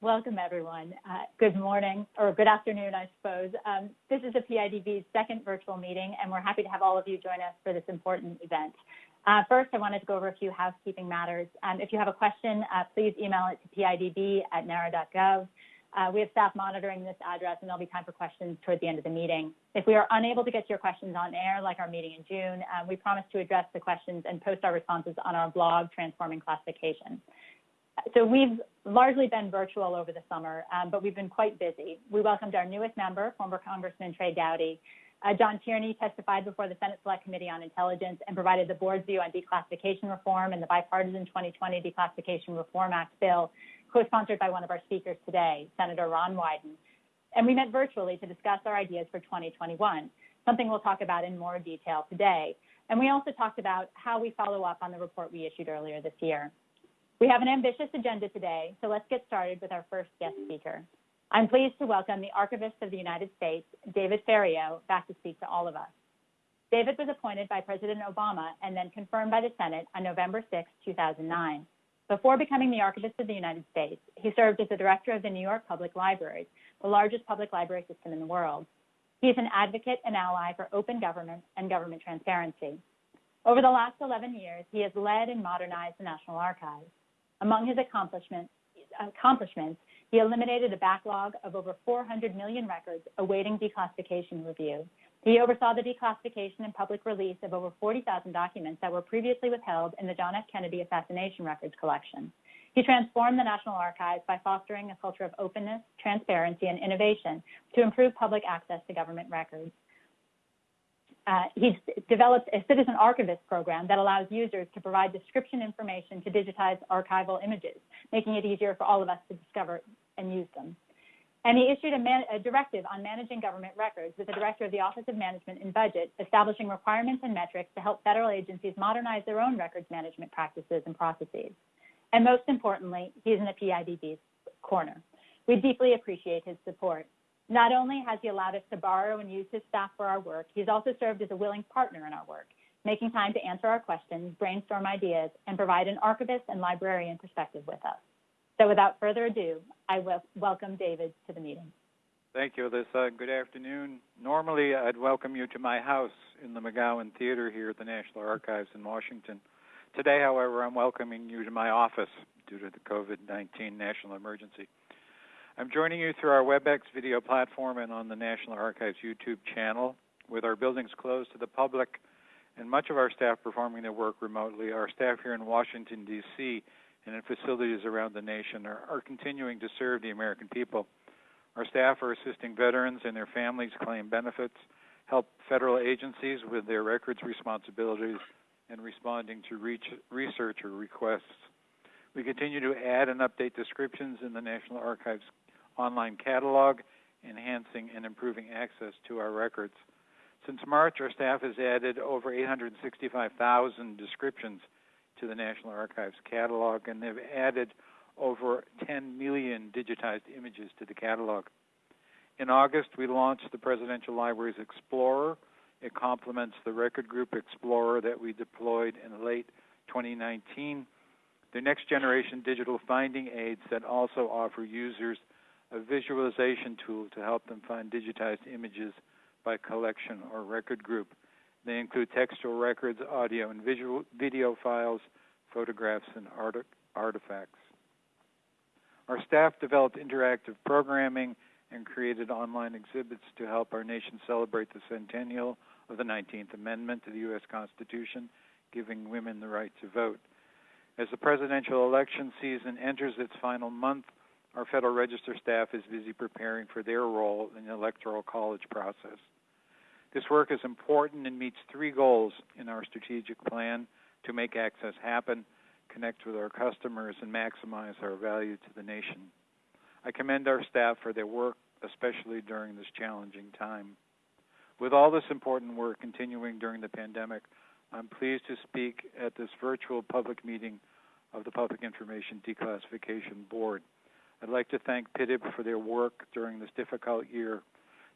Welcome, everyone. Uh, good morning, or good afternoon, I suppose. Um, this is the PIDB's second virtual meeting, and we're happy to have all of you join us for this important event. Uh, first, I wanted to go over a few housekeeping matters. Um, if you have a question, uh, please email it to pidb at nara.gov. Uh, we have staff monitoring this address, and there'll be time for questions toward the end of the meeting. If we are unable to get to your questions on air, like our meeting in June, uh, we promise to address the questions and post our responses on our blog, Transforming Classification. So we've largely been virtual over the summer, um, but we've been quite busy. We welcomed our newest member, former Congressman Trey Gowdy. Uh, John Tierney testified before the Senate Select Committee on Intelligence and provided the board's view on declassification reform and the bipartisan 2020 Declassification Reform Act bill, co-sponsored by one of our speakers today, Senator Ron Wyden. And we met virtually to discuss our ideas for 2021, something we'll talk about in more detail today. And we also talked about how we follow up on the report we issued earlier this year. We have an ambitious agenda today, so let's get started with our first guest speaker. I'm pleased to welcome the Archivist of the United States, David Ferriero, back to speak to all of us. David was appointed by President Obama and then confirmed by the Senate on November 6, 2009. Before becoming the Archivist of the United States, he served as the director of the New York Public Libraries, the largest public library system in the world. He is an advocate and ally for open government and government transparency. Over the last 11 years, he has led and modernized the National Archives. Among his accomplishments, accomplishments, he eliminated a backlog of over 400 million records awaiting declassification review. He oversaw the declassification and public release of over 40,000 documents that were previously withheld in the John F. Kennedy Assassination Records collection. He transformed the National Archives by fostering a culture of openness, transparency, and innovation to improve public access to government records. Uh, he's developed a citizen archivist program that allows users to provide description information to digitize archival images, making it easier for all of us to discover and use them. And he issued a, a, directive on managing government records with the director of the Office of Management and Budget, establishing requirements and metrics to help federal agencies modernize their own records management practices and processes. And most importantly, he's in the PIDB's corner. We deeply appreciate his support. Not only has he allowed us to borrow and use his staff for our work, he's also served as a willing partner in our work, making time to answer our questions, brainstorm ideas, and provide an archivist and librarian perspective with us. So without further ado, I will welcome David to the meeting. Thank you, Alyssa. Good afternoon. Normally, I'd welcome you to my house in the McGowan Theater here at the National Archives in Washington. Today, however, I'm welcoming you to my office due to the COVID-19 national emergency. I'm joining you through our WebEx video platform and on the National Archives YouTube channel. With our buildings closed to the public and much of our staff performing their work remotely, our staff here in Washington, D.C., and in facilities around the nation are, are continuing to serve the American people. Our staff are assisting veterans and their families claim benefits, help federal agencies with their records responsibilities, and responding to researcher requests. We continue to add and update descriptions in the National Archives online catalog, enhancing and improving access to our records. Since March, our staff has added over 865,000 descriptions to the National Archives catalog, and they've added over 10 million digitized images to the catalog. In August, we launched the Presidential Libraries Explorer. It complements the Record Group Explorer that we deployed in late 2019. The next generation digital finding aids that also offer users a visualization tool to help them find digitized images by collection or record group. They include textual records, audio and visual, video files, photographs, and art- artifacts. Our staff developed interactive programming and created online exhibits to help our nation celebrate the centennial of the 19th Amendment to the U.S. Constitution, giving women the right to vote. As the presidential election season enters its final month, our Federal Register staff is busy preparing for their role in the Electoral College process. This work is important and meets three goals in our strategic plan to make access happen, connect with our customers, and maximize our value to the nation. I commend our staff for their work, especially during this challenging time. With all this important work continuing during the pandemic, I'm pleased to speak at this virtual public meeting of the Public Information Declassification Board. I'd like to thank PIDB for their work during this difficult year.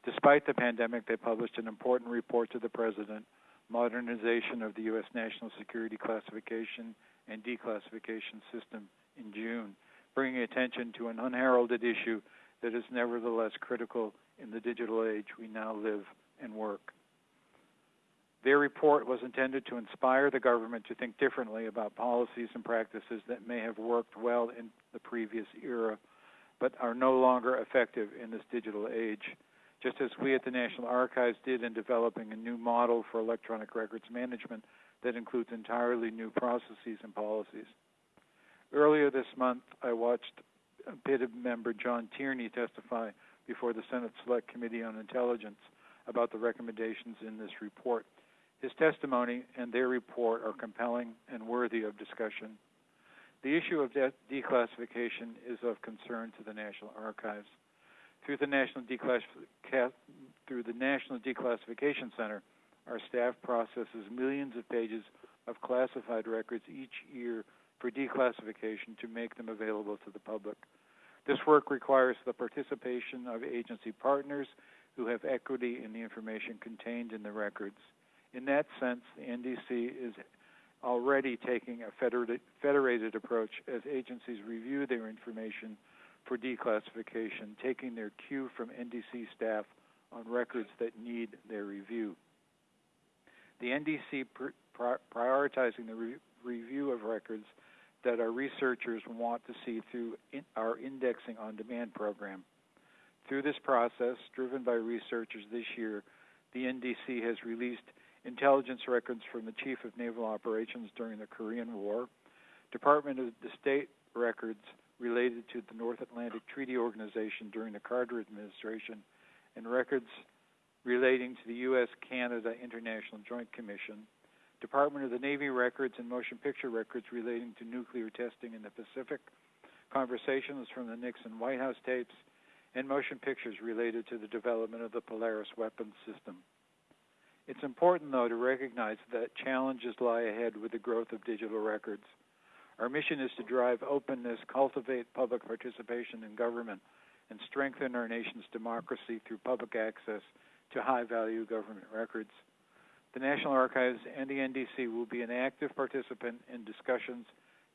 Despite the pandemic, they published an important report to the President, Modernization of the U.S. National Security Classification and Declassification System in June. bringing attention to an unheralded issue that is nevertheless critical in the digital age we now live and work. Their report was intended to inspire the government to think differently about policies and practices that may have worked well in the previous era, but are no longer effective in this digital age, just as we at the National Archives did in developing a new model for electronic records management that includes entirely new processes and policies. Earlier this month, I watched PID member John Tierney testify before the Senate Select Committee on Intelligence about the recommendations in this report. His testimony and their report are compelling and worthy of discussion. The issue of de declassification is of concern to the National Archives. Through the National, through the National Declassification Center, our staff processes millions of pages of classified records each year for declassification to make them available to the public. This work requires the participation of agency partners who have equity in the information contained in the records. In that sense, the NDC is already taking a federated, approach as agencies review their information for declassification, taking their cue from NDC staff on records that need their review. The NDC pr prioritizing the re review of records that our researchers want to see through in our indexing on demand program. Through this process, driven by researchers this year, the NDC has released intelligence records from the Chief of Naval Operations during the Korean War, Department of the State records related to the North Atlantic Treaty Organization during the Carter administration, and records relating to the U.S. Canada International Joint Commission, Department of the Navy records and motion picture records relating to nuclear testing in the Pacific, conversations from the Nixon White House tapes, and motion pictures related to the development of the Polaris weapons system. It's important, though, to recognize that challenges lie ahead with the growth of digital records. Our mission is to drive openness, cultivate public participation in government, and strengthen our nation's democracy through public access to high value government records. The National Archives and the NDC will be an active participant in discussions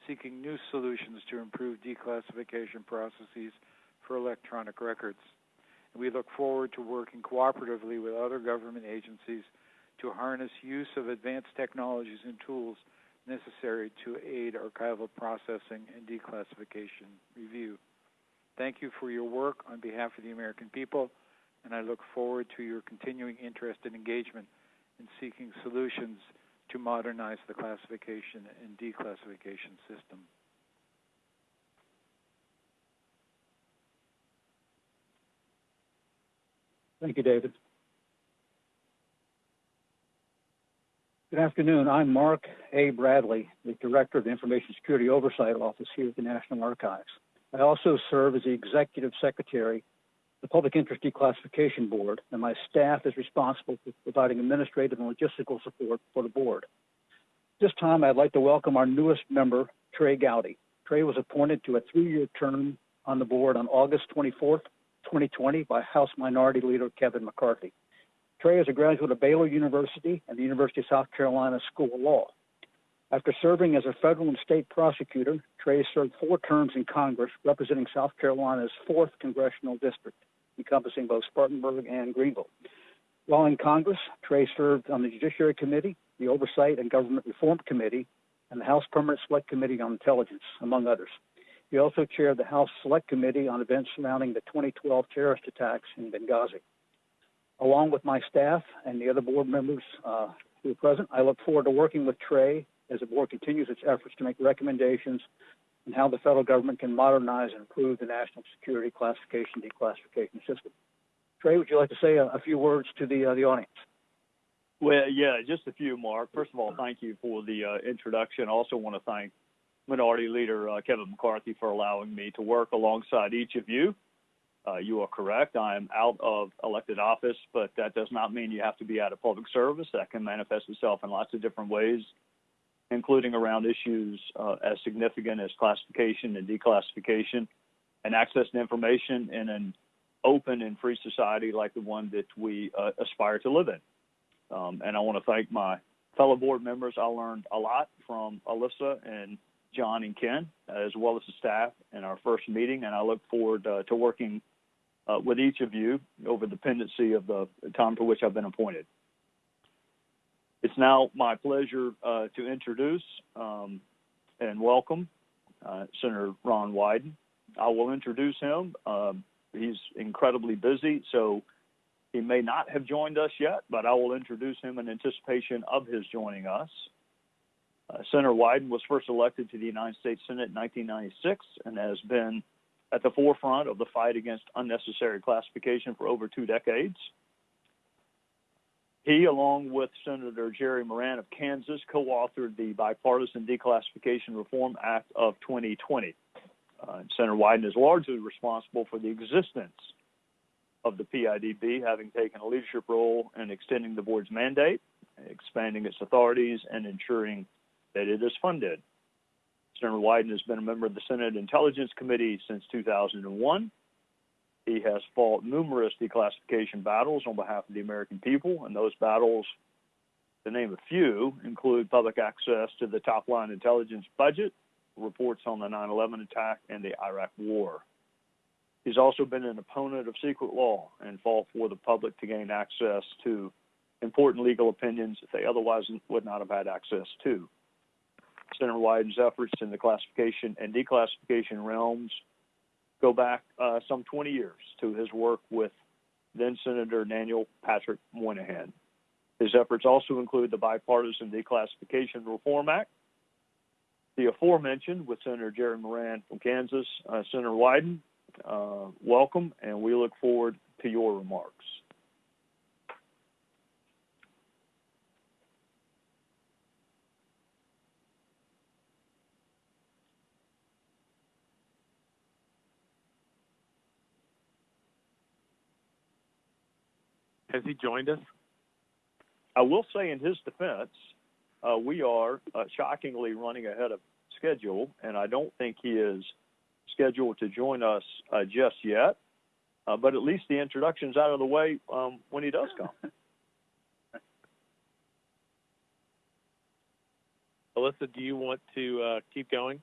seeking new solutions to improve declassification processes for electronic records. We look forward to working cooperatively with other government agencies to harness use of advanced technologies and tools necessary to aid archival processing and declassification review. Thank you for your work on behalf of the American people, and I look forward to your continuing interest and engagement in seeking solutions to modernize the classification and declassification system. Thank you, David. Good afternoon. I'm Mark A. Bradley, the Director of the Information Security Oversight Office here at the National Archives. I also serve as the Executive Secretary of the Public Interest Declassification Board, and my staff is responsible for providing administrative and logistical support for the board. This time, I'd like to welcome our newest member, Trey Gowdy. Trey was appointed to a three-year term on the board on August 24th, 2020 by House Minority Leader Kevin McCarthy. Trey is a graduate of Baylor University and the University of South Carolina School of Law. After serving as a federal and state prosecutor, Trey served four terms in Congress representing South Carolina's 4th Congressional District, encompassing both Spartanburg and Greenville. While in Congress, Trey served on the Judiciary Committee, the Oversight and Government Reform Committee, and the House Permanent Select Committee on Intelligence, among others. He also chaired the House Select Committee on events surrounding the 2012 terrorist attacks in Benghazi. Along with my staff and the other board members uh, who are present, I look forward to working with Trey as the board continues its efforts to make recommendations on how the federal government can modernize and improve the national security classification declassification system. Trey, would you like to say a, a few words to the uh, the audience? Well, yeah, just a few, Mark. First of all, thank you for the uh, introduction. I also want to thank Minority Leader uh, Kevin McCarthy for allowing me to work alongside each of you. Uh, you are correct. I am out of elected office, but that does not mean you have to be out of public service. That can manifest itself in lots of different ways, including around issues uh, as significant as classification and declassification and access to information in an open and free society like the one that we uh, aspire to live in. Um, and I want to thank my fellow board members. I learned a lot from Alyssa and John and Ken, as well as the staff in our first meeting, and I look forward uh, to working uh, with each of you over the pendency of the time for which I've been appointed. It's now my pleasure uh, to introduce um, and welcome uh, Senator Ron Wyden. I will introduce him. Um, he's incredibly busy, so he may not have joined us yet, but I will introduce him in anticipation of his joining us. Uh, Senator Wyden was first elected to the United States Senate in 1996 and has been at the forefront of the fight against unnecessary classification for over two decades. He, along with Senator Jerry Moran of Kansas, co authored the Bipartisan Declassification Reform Act of 2020. Uh, Senator Wyden is largely responsible for the existence of the PIDB, having taken a leadership role in extending the board's mandate, expanding its authorities, and ensuring that it is funded. Senator Wyden has been a member of the Senate Intelligence Committee since 2001. He has fought numerous declassification battles on behalf of the American people, and those battles, to name a few, include public access to the top line intelligence budget, reports on the 9 11 attack, and the Iraq War. He's also been an opponent of secret law and fought for the public to gain access to important legal opinions that they otherwise would not have had access to. Senator Wyden's efforts in the classification and declassification realms go back uh, some 20 years to his work with then Senator Daniel Patrick Moynihan. His efforts also include the Bipartisan Declassification Reform Act, the aforementioned with Senator Jerry Moran from Kansas. Uh, Senator Wyden, uh, welcome, and we look forward to your remarks. Has he joined us? I will say, in his defense, uh, we are uh, shockingly running ahead of schedule, and I don't think he is scheduled to join us uh, just yet. Uh, but at least the introduction's out of the way um, when he does come. Alyssa, do you want to uh, keep going?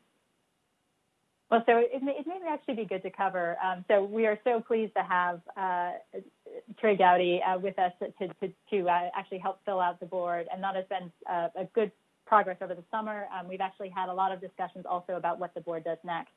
Well, so it may, it may actually be good to cover. Um, so we are so pleased to have uh, Trey Gowdy uh, with us to, to, to uh, actually help fill out the board, and that has been uh, a good progress over the summer. Um, we've actually had a lot of discussions also about what the board does next.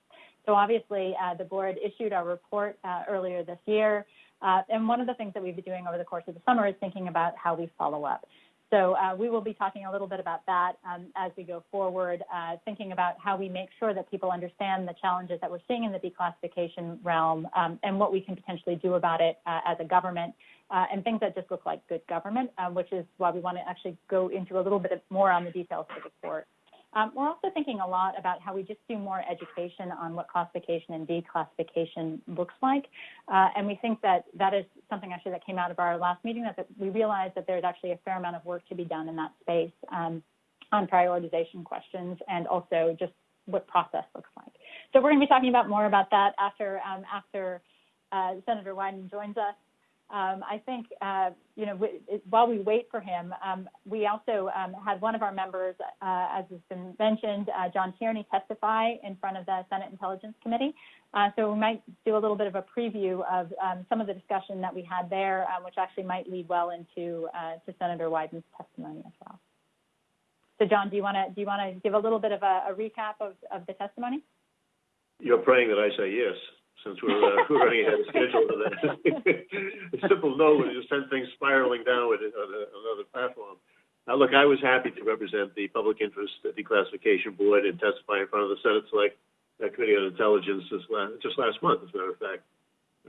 So obviously, uh, the board issued our report uh, earlier this year, and one of the things that we've been doing over the course of the summer is thinking about how we follow up. So uh, we will be talking a little bit about that um, as we go forward, uh, thinking about how we make sure that people understand the challenges that we're seeing in the declassification realm um, and what we can potentially do about it uh, as a government uh, and things that just look like good government, uh, which is why we want to actually go into a little bit more on the details of the report. Um, we're also thinking a lot about how we just do more education on what classification and declassification looks like. Uh, and we think that that is something actually that came out of our last meeting, that, we realized that there's actually a fair amount of work to be done in that space um, on prioritization questions and also just what process looks like. So we're going to be talking about more about that after, um, after uh, Senator Wyden joins us. Um, I think, uh, you know, while we wait for him, um, we also um, had one of our members, uh, as has been mentioned, uh, John Tierney, testify in front of the Senate Intelligence Committee. Uh, so we might do a little bit of a preview of um, some of the discussion that we had there, uh, which actually might lead well into uh, to Senator Wyden's testimony as well. So, John, do you want to do you want to give a little bit of a, a recap of, of the testimony? You're praying that I say yes since we're, uh, we're running ahead of schedule for that. a simple no would just send things spiraling downward on a, another platform. Now, look, I was happy to represent the Public Interest Declassification Board and testify in front of the Senate Select uh, Committee on Intelligence this just last month, as a matter of fact.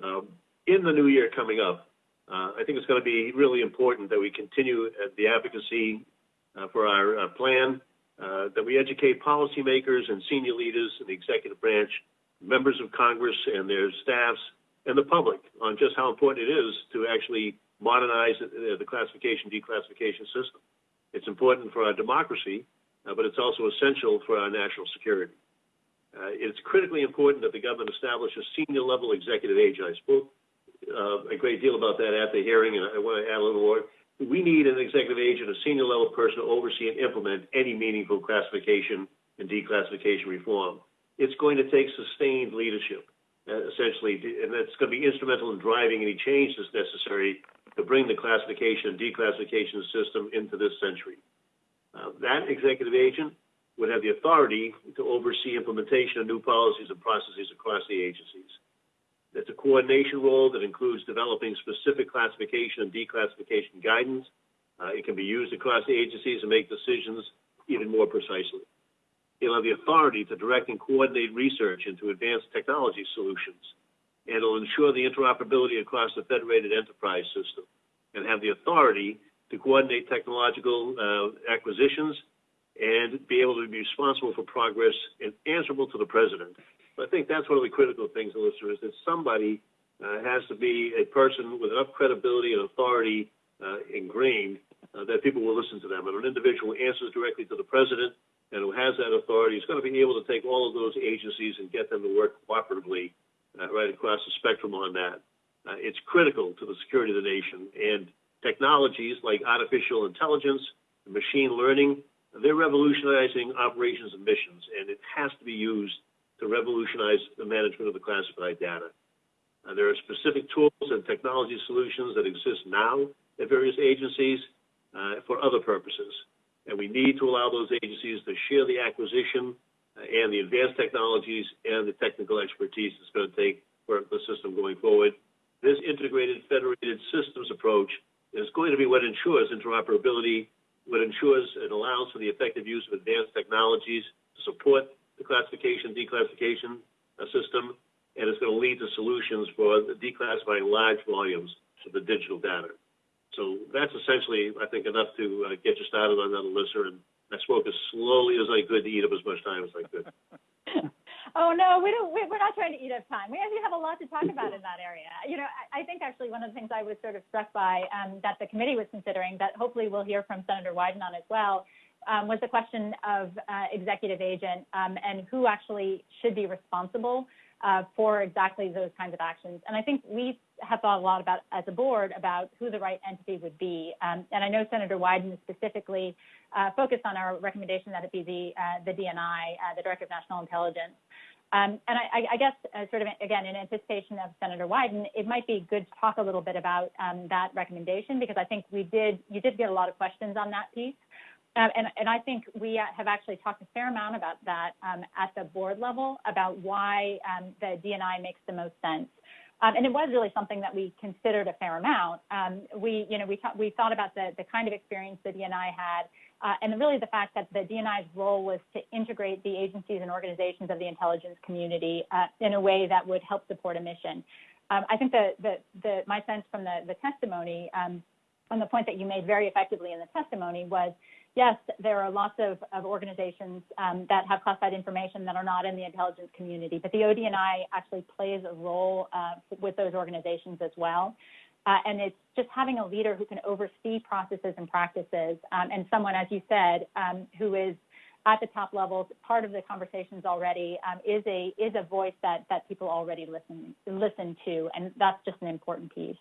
Um, in the new year coming up, uh, I think it's going to be really important that we continue the advocacy uh, for our uh, plan, uh, that we educate policymakers and senior leaders in the executive branch members of Congress and their staffs and the public on just how important it is to actually modernize the classification declassification system. It's important for our democracy, uh, but it's also essential for our national security. Uh, it's critically important that the government establish a senior level executive agency. I spoke uh, a great deal about that at the hearing, and I want to add a little more. We need an executive agent, a senior level person to oversee and implement any meaningful classification and declassification reform. It's going to take sustained leadership, uh, essentially, and that's going to be instrumental in driving any change that's necessary to bring the classification and declassification system into this century. Uh, that executive agent would have the authority to oversee implementation of new policies and processes across the agencies. It's a coordination role that includes developing specific classification and declassification guidance. Uh, it can be used across the agencies to make decisions even more precisely. It'll have the authority to direct and coordinate research into advanced technology solutions. And it'll ensure the interoperability across the federated enterprise system and have the authority to coordinate technological uh, acquisitions and be able to be responsible for progress and answerable to the president. I think that's one of the critical things, Alyssa, is that somebody uh, has to be a person with enough credibility and authority uh, ingrained uh, that people will listen to them. And an individual answers directly to the president and who has that authority is going to be able to take all of those agencies and get them to work cooperatively uh, right across the spectrum on that. Uh, it's critical to the security of the nation. And technologies like artificial intelligence, and machine learning, they're revolutionizing operations and missions, and it has to be used to revolutionize the management of the classified data. Uh, there are specific tools and technology solutions that exist now at various agencies uh, for other purposes. And we need to allow those agencies to share the acquisition uh, and the advanced technologies and the technical expertise it's going to take for the system going forward. This integrated federated systems approach is going to be what ensures interoperability what ensures and allows for the effective use of advanced technologies to support the classification, declassification uh, system, and it's going to lead to solutions for declassifying large volumes of the digital data. So that's essentially, I think, enough to uh, get you started on that, Alyssa, and I spoke as slowly as I could to eat up as much time as I could. oh no, we don't. We're not trying to eat up time. We actually have a lot to talk about in that area. You know, I, I think actually one of the things I was sort of struck by um, that the committee was considering, that hopefully we'll hear from Senator Wyden on as well, um, was the question of uh, executive agent um, and who actually should be responsible uh, for exactly those kinds of actions. And I think we have thought a lot about, as a board, about who the right entity would be. Um, and I know Senator Wyden specifically uh, focused on our recommendation that it be the, uh, the DNI, uh, the Director of National Intelligence. Um, and I, I guess, uh, sort of again, in anticipation of Senator Wyden, it might be good to talk a little bit about um, that recommendation because I think we did, you did get a lot of questions on that piece. Um, and, and, I think we have actually talked a fair amount about that um, at the board level about why um, the DNI makes the most sense. Um, and it was really something that we considered a fair amount. Um, we, you know, we, we thought about the, the kind of experience the DNI had, uh, and really the fact that the DNI's role was to integrate the agencies and organizations of the intelligence community uh, in a way that would help support a mission. Um, I think the, the, the, my sense from the, the testimony, um, and the point that you made very effectively in the testimony was yes, there are lots of, of organizations um, that have classified information that are not in the intelligence community, but the ODNI actually plays a role uh, with those organizations as well. Uh, and it's just having a leader who can oversee processes and practices, um, and someone, as you said, um, who is at the top levels, part of the conversations already, um, is a is a voice that that people already listen listen to, and that's just an important piece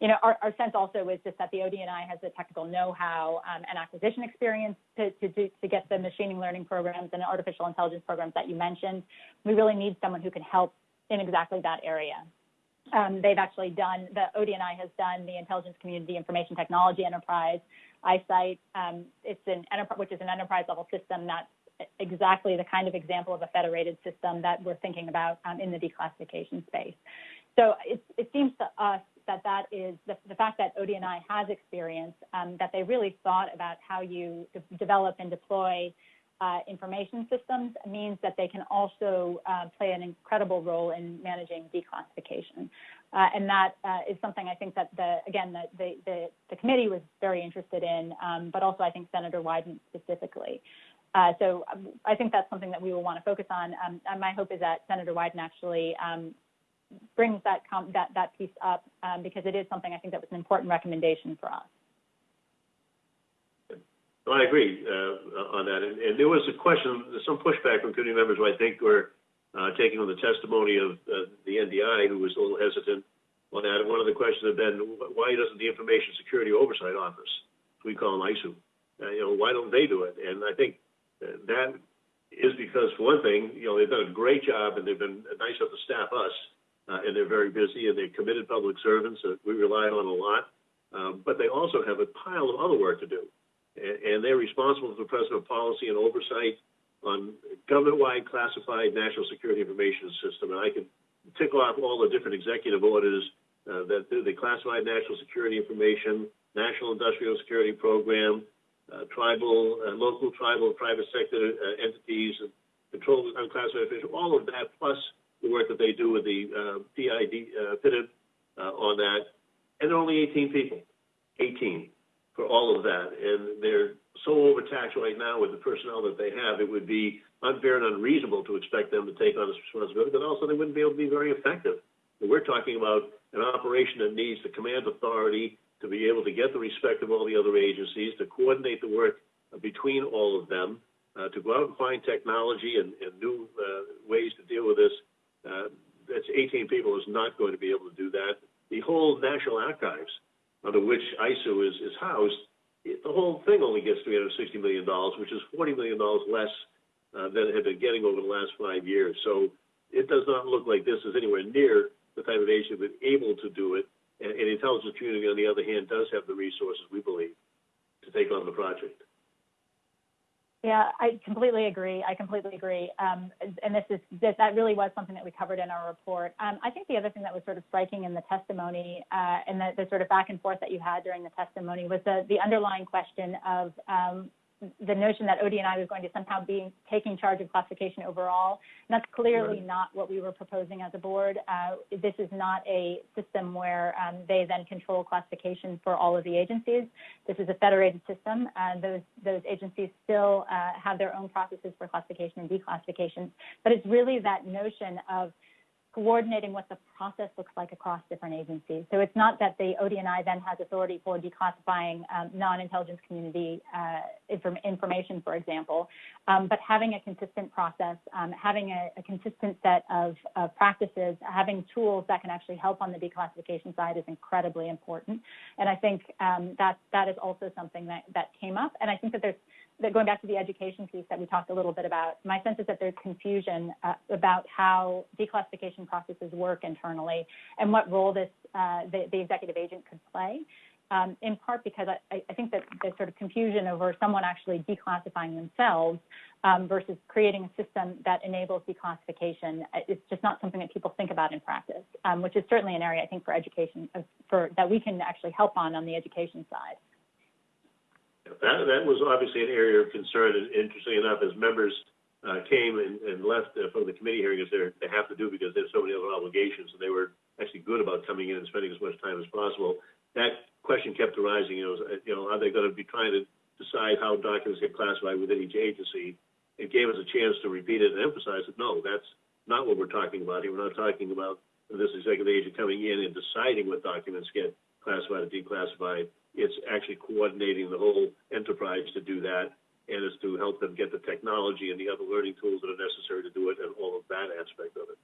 you know, our, sense also is just that the ODNI has the technical know-how um, and acquisition experience to, to, do, to get the machine learning programs and artificial intelligence programs that you mentioned. We really need someone who can help in exactly that area. Um, they've actually done, the ODNI has done the Intelligence Community Information Technology Enterprise, IC ITE. Um, it's an enterprise, which is an enterprise level system that's exactly the kind of example of a federated system that we're thinking about in the declassification space. So it seems to us that that is the, the fact that ODNI has experience, um, that they really thought about how you de- develop and deploy uh, information systems means that they can also uh, play an incredible role in managing declassification. Uh, and that uh, is something I think that the again the, the, the, the committee was very interested in, um, but also I think Senator Wyden specifically. Uh, so um, I think that's something that we will want to focus on. Um, and my hope is that Senator Wyden actually um, brings that that that piece up um, because it is something I think that was an important recommendation for us. Well, I agree uh, on that, and, and, there was a question, some pushback from committee members who I think were uh, taking on the testimony of uh, the NDI, who was a little hesitant on that. And one of the questions had been, why doesn't the Information Security Oversight Office, we call them ISOO, uh, you know, why don't they do it? And I think that is because, for one thing, you know, they've done a great job and they've been nice enough to staff us, uh, and they're very busy and they're committed public servants that we rely on a lot. Um, but they also have a pile of other work to do. And, and they're responsible for president policy and oversight on government-wide classified national security information system. And I can tick off all the different executive orders uh, that do the classified national security information, national industrial security program, uh, tribal, uh, local, tribal, private sector uh, entities, and control of unclassified information, all of that, plus the work that they do with the uh, PID, uh, PIDIB uh, on that. And only 18 people, 18 for all of that. And they're so overtaxed right now with the personnel that they have, it would be unfair and unreasonable to expect them to take on this responsibility, but also they wouldn't be able to be very effective. And we're talking about an operation that needs the command authority to be able to get the respect of all the other agencies, to coordinate the work between all of them, uh, to go out and find technology and, and new uh, ways to deal with this. Uh, that's 18 people is not going to be able to do that. The whole National Archives, under which ISOO is, is housed, it, the whole thing only gets $360 million, which is $40 million less uh, than it had been getting over the last five years. So it does not look like this is anywhere near the type of agency that's able to do it. And, and the intelligence community, on the other hand, does have the resources, we believe, to take on the project. Yeah, I completely agree. I completely agree. Um, and this is this, that really was something that we covered in our report. Um, I think the other thing that was sort of striking in the testimony uh, and the, the, sort of back and forth that you had during the testimony was the, the underlying question of um, the notion that ODNI was going to somehow be taking charge of classification overall. And that's clearly right. not what we were proposing as a board. Uh, this is not a system where um, they then control classification for all of the agencies. This is a federated system. and those, those agencies still uh, have their own processes for classification and declassification. But it's really that notion of coordinating what the process looks like across different agencies. So it's not that the ODNI then has authority for declassifying um, non-intelligence community uh, inform information, for example, um, but having a consistent process, um, having a, a, consistent set of, of, practices, having tools that can actually help on the declassification side is incredibly important. And I think um, that that is also something that, that came up. And I think that there's that going back to the education piece that we talked a little bit about, my sense is that there's confusion uh, about how declassification processes work internally and what role this uh, the, the, executive agent could play. Um, in part because I, I, think that there's sort of confusion over someone actually declassifying themselves um, versus creating a system that enables declassification. It's just not something that people think about in practice, um, which is certainly an area I think for education uh, for that we can actually help on on the education side. That, that was obviously an area of concern, and interestingly enough, as members uh, came and, and left uh, from the committee hearing, as they have to do because there's so many other obligations, and they were actually good about coming in and spending as much time as possible. That question kept arising. You know, you know, are they going to be trying to decide how documents get classified within each agency? It gave us a chance to repeat it and emphasize that no, that's not what we're talking about here. We're not talking about this executive agent coming in and deciding what documents get classified and declassified it's actually coordinating the whole enterprise to do that, and it's to help them get the technology and the other learning tools that are necessary to do it, and all of that aspect of it.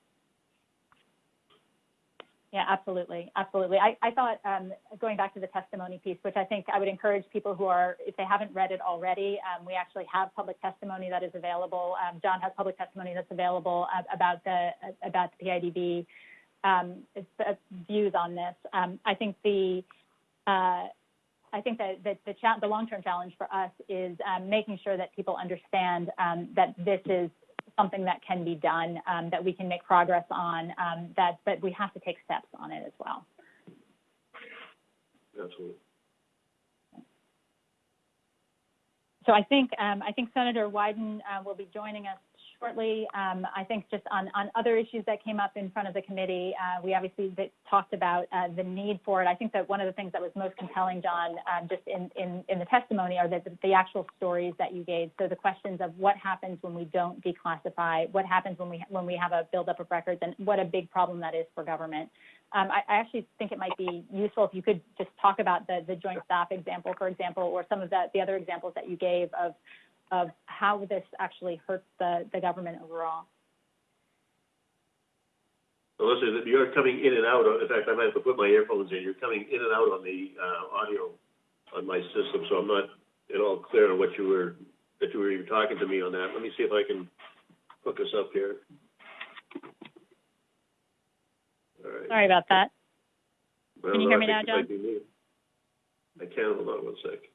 Yeah, absolutely, absolutely. I, I thought um, going back to the testimony piece, which I think I would encourage people who are, if they haven't read it already, um, we actually have public testimony that is available. Um, John has public testimony that's available uh, about the about the PIDB um, uh, views on this. Um, I think the uh, I think that, that the, the long-term challenge for us is um, making sure that people understand um, that this is something that can be done, um, that we can make progress on, um, that, but we have to take steps on it as well. Absolutely. So I think um, I think Senator Wyden uh, will be joining us shortly. Um, I think just on, on other issues that came up in front of the committee, uh, we obviously talked about uh, the need for it. I think that one of the things that was most compelling, John, um, just in, in, in, the testimony are the, the, actual stories that you gave. So the questions of what happens when we don't declassify, what happens when we, when we have a buildup of records, and what a big problem that is for government. Um, I, I, actually think it might be useful if you could just talk about the, the joint staff example, for example, or some of the, the other examples that you gave of of how this actually hurts the, the government overall. Listen, you're coming in and out. In fact, I might have to put my earphones in. You're coming in and out on the uh, audio on my system, so I'm not at all clear on what you were that you were even talking to me on that. Let me see if I can hook us up here. All right. Sorry about that. Well, Can you hear me now, it might be me. I can, hold on one sec.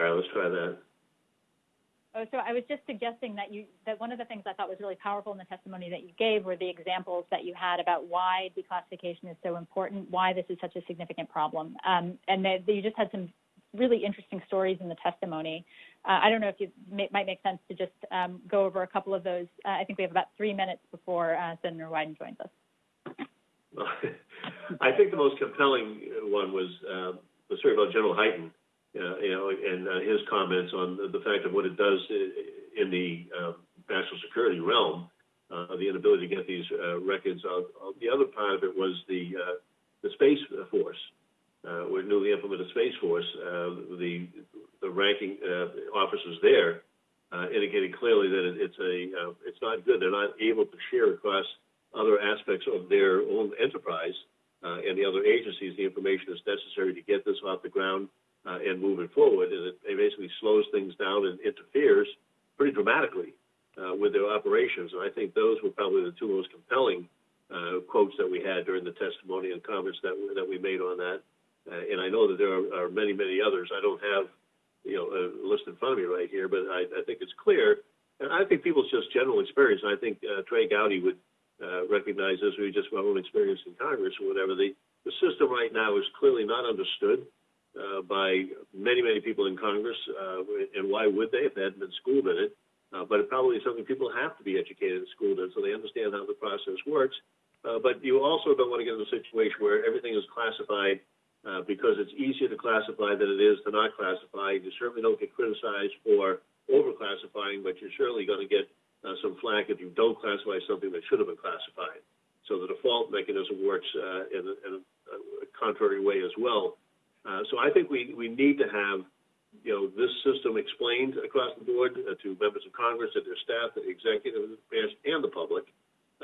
All right, let's try that. Oh, so I was just suggesting that you, that one of the things I thought was really powerful in the testimony that you gave were the examples that you had about why declassification is so important, why this is such a significant problem. Um, and that that you just had some really interesting stories in the testimony. Uh, I don't know if you may, might make sense to just um, go over a couple of those. Uh, I think we have about three minutes before uh, Senator Wyden joins us. I think the most compelling one was, uh, the story about General Hyten, uh, and uh, his comments on the, the fact of what it does in the uh, national security realm, uh, the inability to get these uh, records out. The other part of it was the the space force. With newly implemented space force, the the ranking officers there indicated clearly that it, it's a it's not good. They're not able to share across other aspects of their own enterprise and the other agencies the information that's necessary to get this off the ground uh, and move it forward. And it, it basically slows things down and interferes pretty dramatically uh, with their operations. And I think those were probably the two most compelling uh, quotes that we had during the testimony and comments that we, that we made on that. Uh, and I know that there are, are many, many others. I don't have, you know, a list in front of me right here, but I, I think it's clear. And I think people's just general experience, and I think uh, Trey Gowdy would uh, recognize this, we just our own experience in Congress or whatever. The, the system right now is clearly not understood uh, by many, many people in Congress. Uh, and why would they if they hadn't been schooled in it? Uh, but it probably is something people have to be educated and schooled in so they understand how the process works. Uh, but you also don't want to get in a situation where everything is classified uh, because it's easier to classify than it is to not classify. You certainly don't get criticized for overclassifying, but you're certainly going to get uh, some flack if you don't classify something that should have been classified. So the default mechanism works uh, in, in a contrary way as well. Uh, so I think we, we need to have, you know, this system explained across the board uh, to members of Congress and their staff, the executive branch, and the public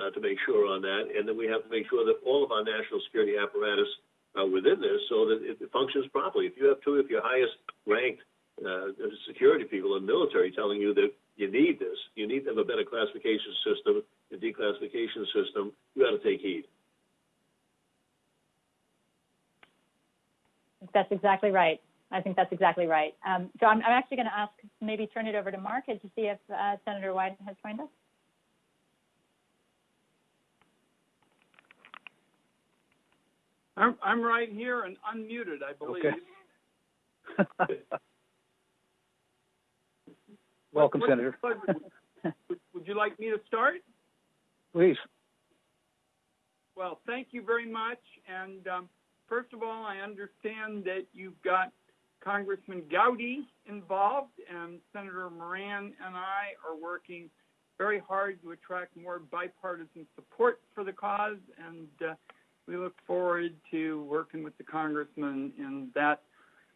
uh, to make sure on that. And then we have to make sure that all of our national security apparatus uh, within this so that it functions properly. If you have two of your highest ranked uh, security people in the military telling you that you need this, you need to have a better classification system, a declassification system, you got to take heed. That's exactly right. I think that's exactly right. Um, so I'm, I'm actually going to ask, maybe turn it over to Mark to see if uh, Senator Wyden has joined us. I'm, I'm right here and unmuted, I believe. Okay. Welcome, What's Senator. Would, would you like me to start? Please. Well, thank you very much. And um, first of all, I understand that you've got Congressman Gowdy involved, and Senator Moran and I are working very hard to attract more bipartisan support for the cause, and uh, we look forward to working with the congressman in that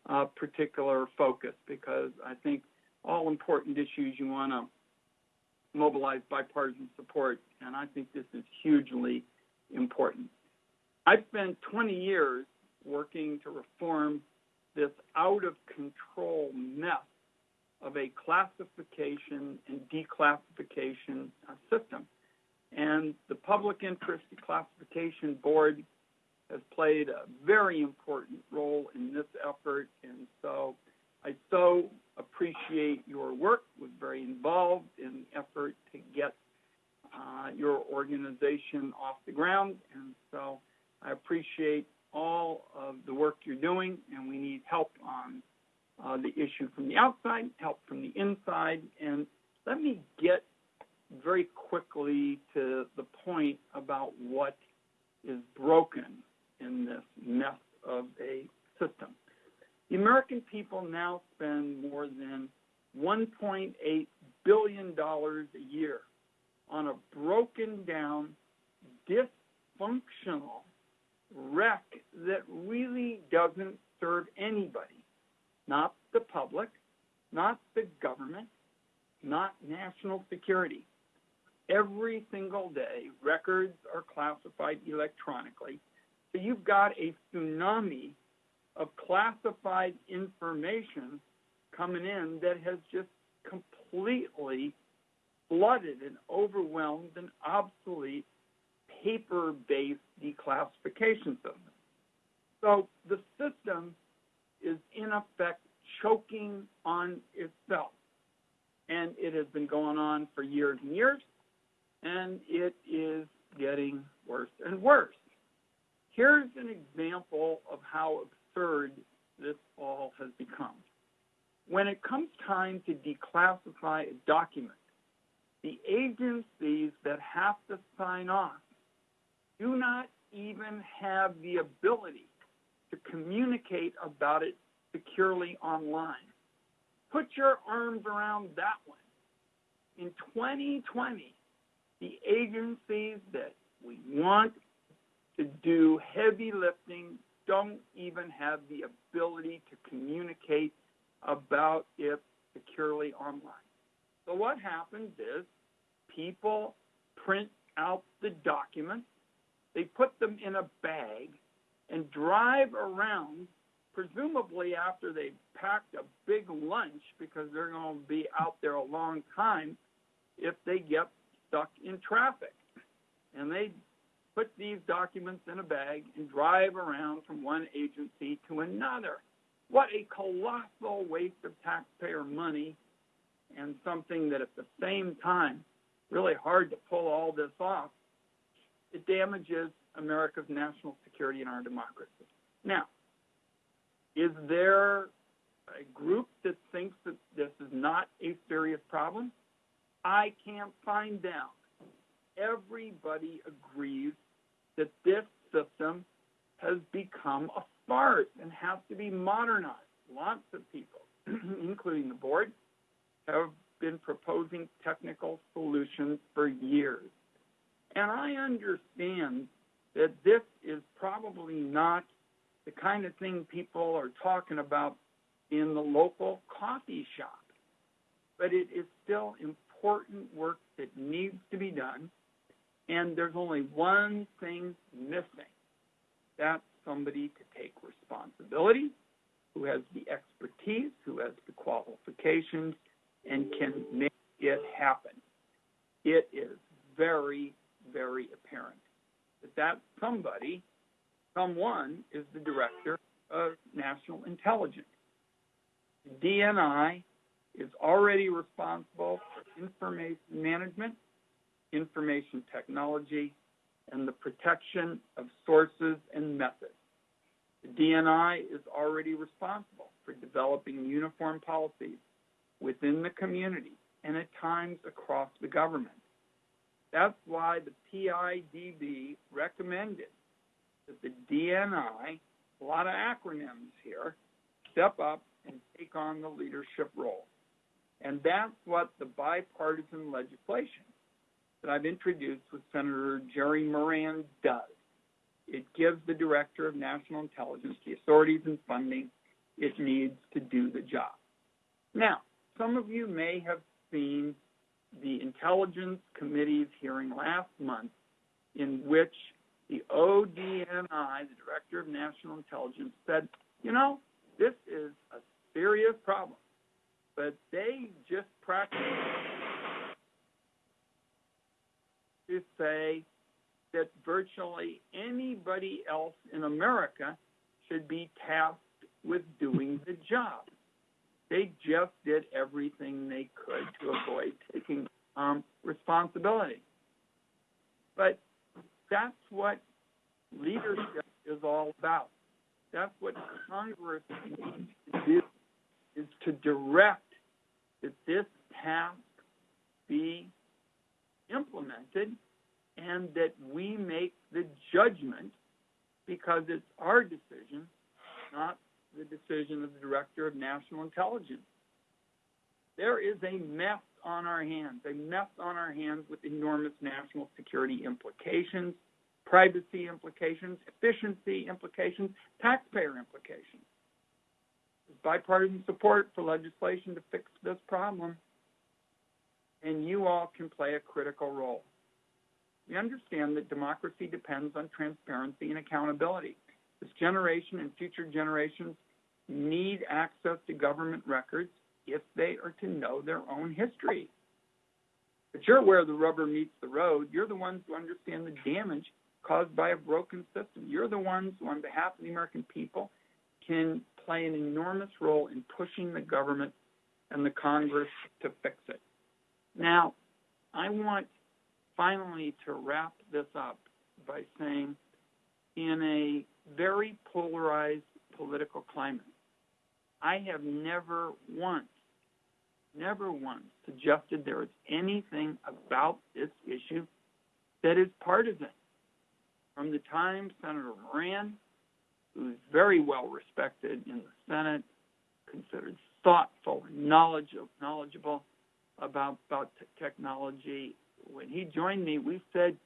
uh, particular focus because I think all important issues you want to mobilize bipartisan support, and I think this is hugely important. I've spent 20 years working to reform this out of control mess of a classification and declassification uh, system. And the Public Interest Classification Board has played a very important role in this effort. And so I so appreciate your work, was very involved in the effort to get uh, your organization off the ground. And so I appreciate all of the work you're doing, and we need help on uh, the issue from the outside, help from the inside. And let me get very quickly to the point about what is broken in this mess of a system. The American people now spend more than $1.8 billion a year on a broken down, dysfunctional wreck that really doesn't serve anybody. Not the public, not the government, not national security. every single day, records are classified electronically. So you've got a tsunami of classified information coming in that has just completely flooded and overwhelmed an obsolete paper-based declassification system. So the system is in effect choking on itself. And it has been going on for years and years, and it is getting worse and worse. Here's an example of how absurd this all has become. When it comes time to declassify a document, the agencies that have to sign off do not even have the ability to communicate about it securely online. Put your arms around that one. In 2020, the agencies that we want to do heavy lifting don't even have the ability to communicate about it securely online. So what happens is people print out the documents, they put them in a bag and drive around, presumably after they've packed a big lunch because they're going to be out there a long time if they get stuck in traffic. And they put these documents in a bag and drive around from one agency to another. What a colossal waste of taxpayer money and something that at the same time, really hard to pull all this off. It damages America's national security and our democracy. Now, is there a group that thinks that this is not a serious problem? I can't find them. Everybody agrees that this system has become a farce and has to be modernized. Lots of people, including the board, have been proposing technical solutions for years. And I understand that this is probably not the kind of thing people are talking about in the local coffee shop. But it is still important work that needs to be done. And there's only one thing missing. That's somebody to take responsibility, who has the expertise, who has the qualifications, and can make it happen. It is very, very apparent that that somebody, someone, is the director of national intelligence. The DNI is already responsible for information management, information technology, and the protection of sources and methods. The DNI is already responsible for developing uniform policies within the community and at times across the government. That's why the PIDB recommended that the DNI, a lot of acronyms here, step up and take on the leadership role. And that's what the bipartisan legislation that I've introduced with Senator Jerry Moran does. It gives the Director of National Intelligence the authorities and funding it needs to do the job. Now, some of you may have seen the Intelligence Committee's hearing last month in which the ODNI, the Director of National Intelligence, said, you know, this is a serious problem, but they just practice to say that virtually anybody else in America should be tasked with doing the job. They just did everything they could to avoid taking um, responsibility. But that's what leadership is all about. That's what Congress needs to do, is to direct that this task be implemented and that we make the judgment because it's our decision, not the decision of the Director of National Intelligence. There is a mess on our hands, a mess on our hands with enormous national security implications, privacy implications, efficiency implications, taxpayer implications. There's bipartisan support for legislation to fix this problem. and you all can play a critical role. We understand that democracy depends on transparency and accountability. This generation and future generations need access to government records if they are to know their own history. But you're where the rubber meets the road. You're the ones who understand the damage caused by a broken system. You're the ones who, on behalf of the American people, can play an enormous role in pushing the government and the Congress to fix it. Now, I want finally to wrap this up by saying, in a very polarized political climate, I have never once, never once suggested there is anything about this issue that is partisan. From the time Senator Moran, who's very well respected in the Senate, considered thoughtful and knowledgeable about, about technology, when he joined me, we said,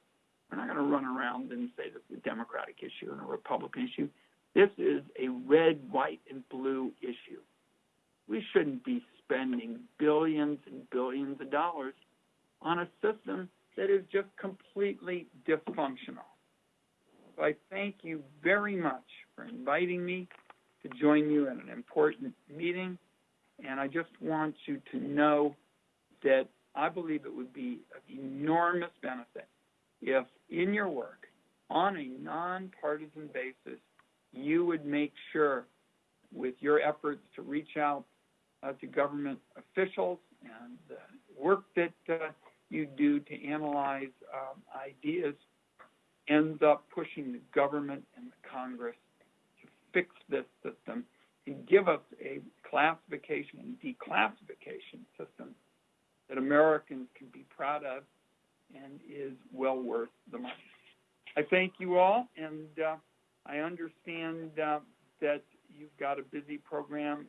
we're not going to run around and say this is a Democratic issue and a Republican issue. This is a red, white, and blue issue. We shouldn't be spending billions and billions of dollars on a system that is just completely dysfunctional. So I thank you very much for inviting me to join you at an important meeting. And I just want you to know that I believe it would be of enormous benefit if in your work, on a nonpartisan basis, you would make sure with your efforts to reach out uh, to government officials and the work that uh, you do to analyze um, ideas ends up pushing the government and the Congress to fix this system and give us a classification and declassification system that Americans can be proud of and is well worth the money. I thank you all, and uh, I understand uh, that you've got a busy program,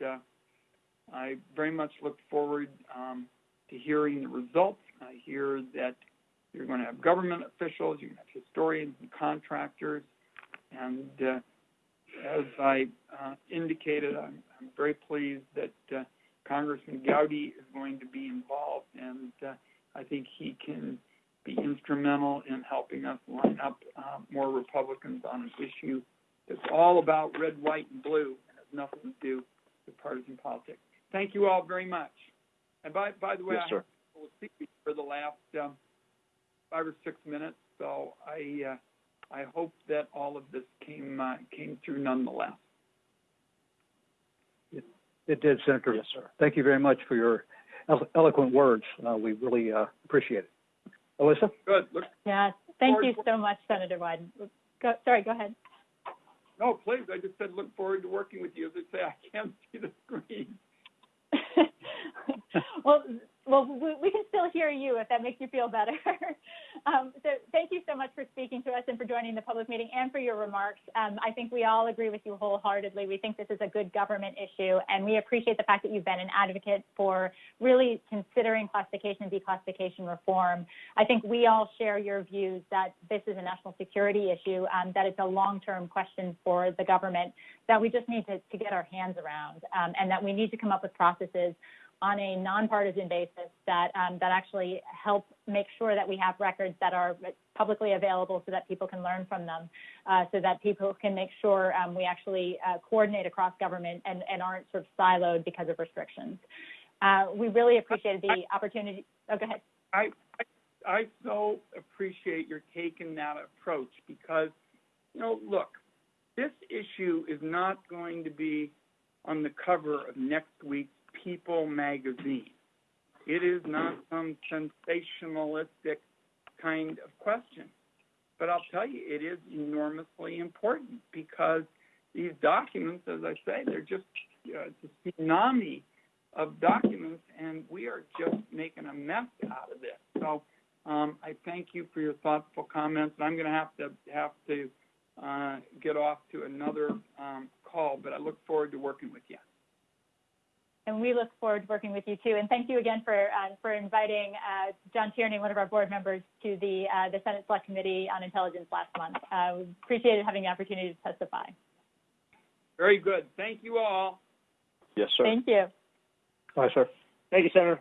and uh, I very much look forward um, to hearing the results. I hear that you're going to have government officials, you're going to have historians and contractors, and uh, as I uh, indicated, I'm, I'm, very pleased that uh, Congressman Gowdy is going to be involved, and I think he can be instrumental in helping us line up uh, more Republicans on an issue that's all about red, white, and blue and has nothing to do with partisan politics. Thank you all very much. And by, by the way, yes, sir. I will speak for the last um, five or six minutes, so I uh, I hope that all of this came uh, came through nonetheless. It, it did, Senator. Yes, sir. Thank you very much for your eloquent words. Uh, we really uh, appreciate it. Alissa? Good. Look, Yeah, thank you so much, Senator Wyden. Go, sorry, go ahead. no, please. I just said look forward to working with you. As I say, I can't see the screen. well, well, we, can still hear you if that makes you feel better. um, so thank you so much for speaking to us and for joining the public meeting and for your remarks. Um, I think we all agree with you wholeheartedly. We think this is a good government issue, and we appreciate the fact that you've been an advocate for really considering classification and declassification reform. I think we all share your views that this is a national security issue, um, that it's a long-term question for the government that we just need to, to get our hands around, um, and that we need to come up with processes on a nonpartisan basis that um, that actually help make sure that we have records that are publicly available so that people can learn from them, uh, so that people can make sure um, we actually uh, coordinate across government and, and aren't sort of siloed because of restrictions. Uh, we really appreciated the opportunity. Oh, go ahead. I, I I so appreciate your taking that approach because, you know, look, this issue is not going to be on the cover of next week's People magazine. It is not some sensationalistic kind of question. But I'll tell you, it is enormously important because these documents, as I say, they're just uh, a tsunami of documents, and we are just making a mess out of this. So um, I thank you for your thoughtful comments. And I'm going to have to have to uh, get off to another um, call, but I look forward to working with you and we look forward to working with you too. And thank you again for uh, for inviting uh, John Tierney, one of our board members, to the uh, the Senate Select Committee on Intelligence last month. Uh, we appreciated having the opportunity to testify. Very good. Thank you all. Yes, sir. Thank you. Bye, sir. Thank you, Senator.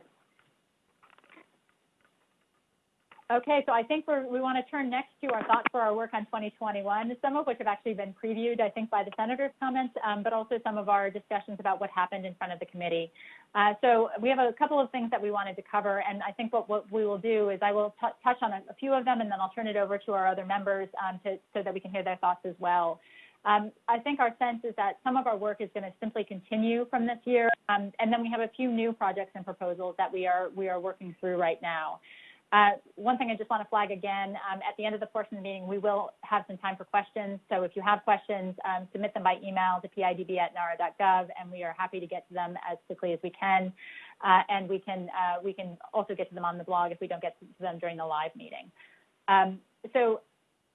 Okay, so I think we want to turn next to our thoughts for our work on 2021, some of which have actually been previewed, I think, by the senator's comments, um, but also some of our discussions about what happened in front of the committee. Uh, so we have a couple of things that we wanted to cover, and I think what, what we will do is I will touch on a, a, few of them, and then I'll turn it over to our other members um, to, so that we can hear their thoughts as well. Um, I think our sense is that some of our work is going to simply continue from this year, um, and then we have a few new projects and proposals that we are we are working through right now. Uh, one thing I just want to flag again, um, at the end of the portion of the meeting, we will have some time for questions. So if you have questions, um, submit them by email to pidb at nara.gov, and we are happy to get to them as quickly as we can. Uh, and we can uh, we can also get to them on the blog if we don't get to them during the live meeting. Um, so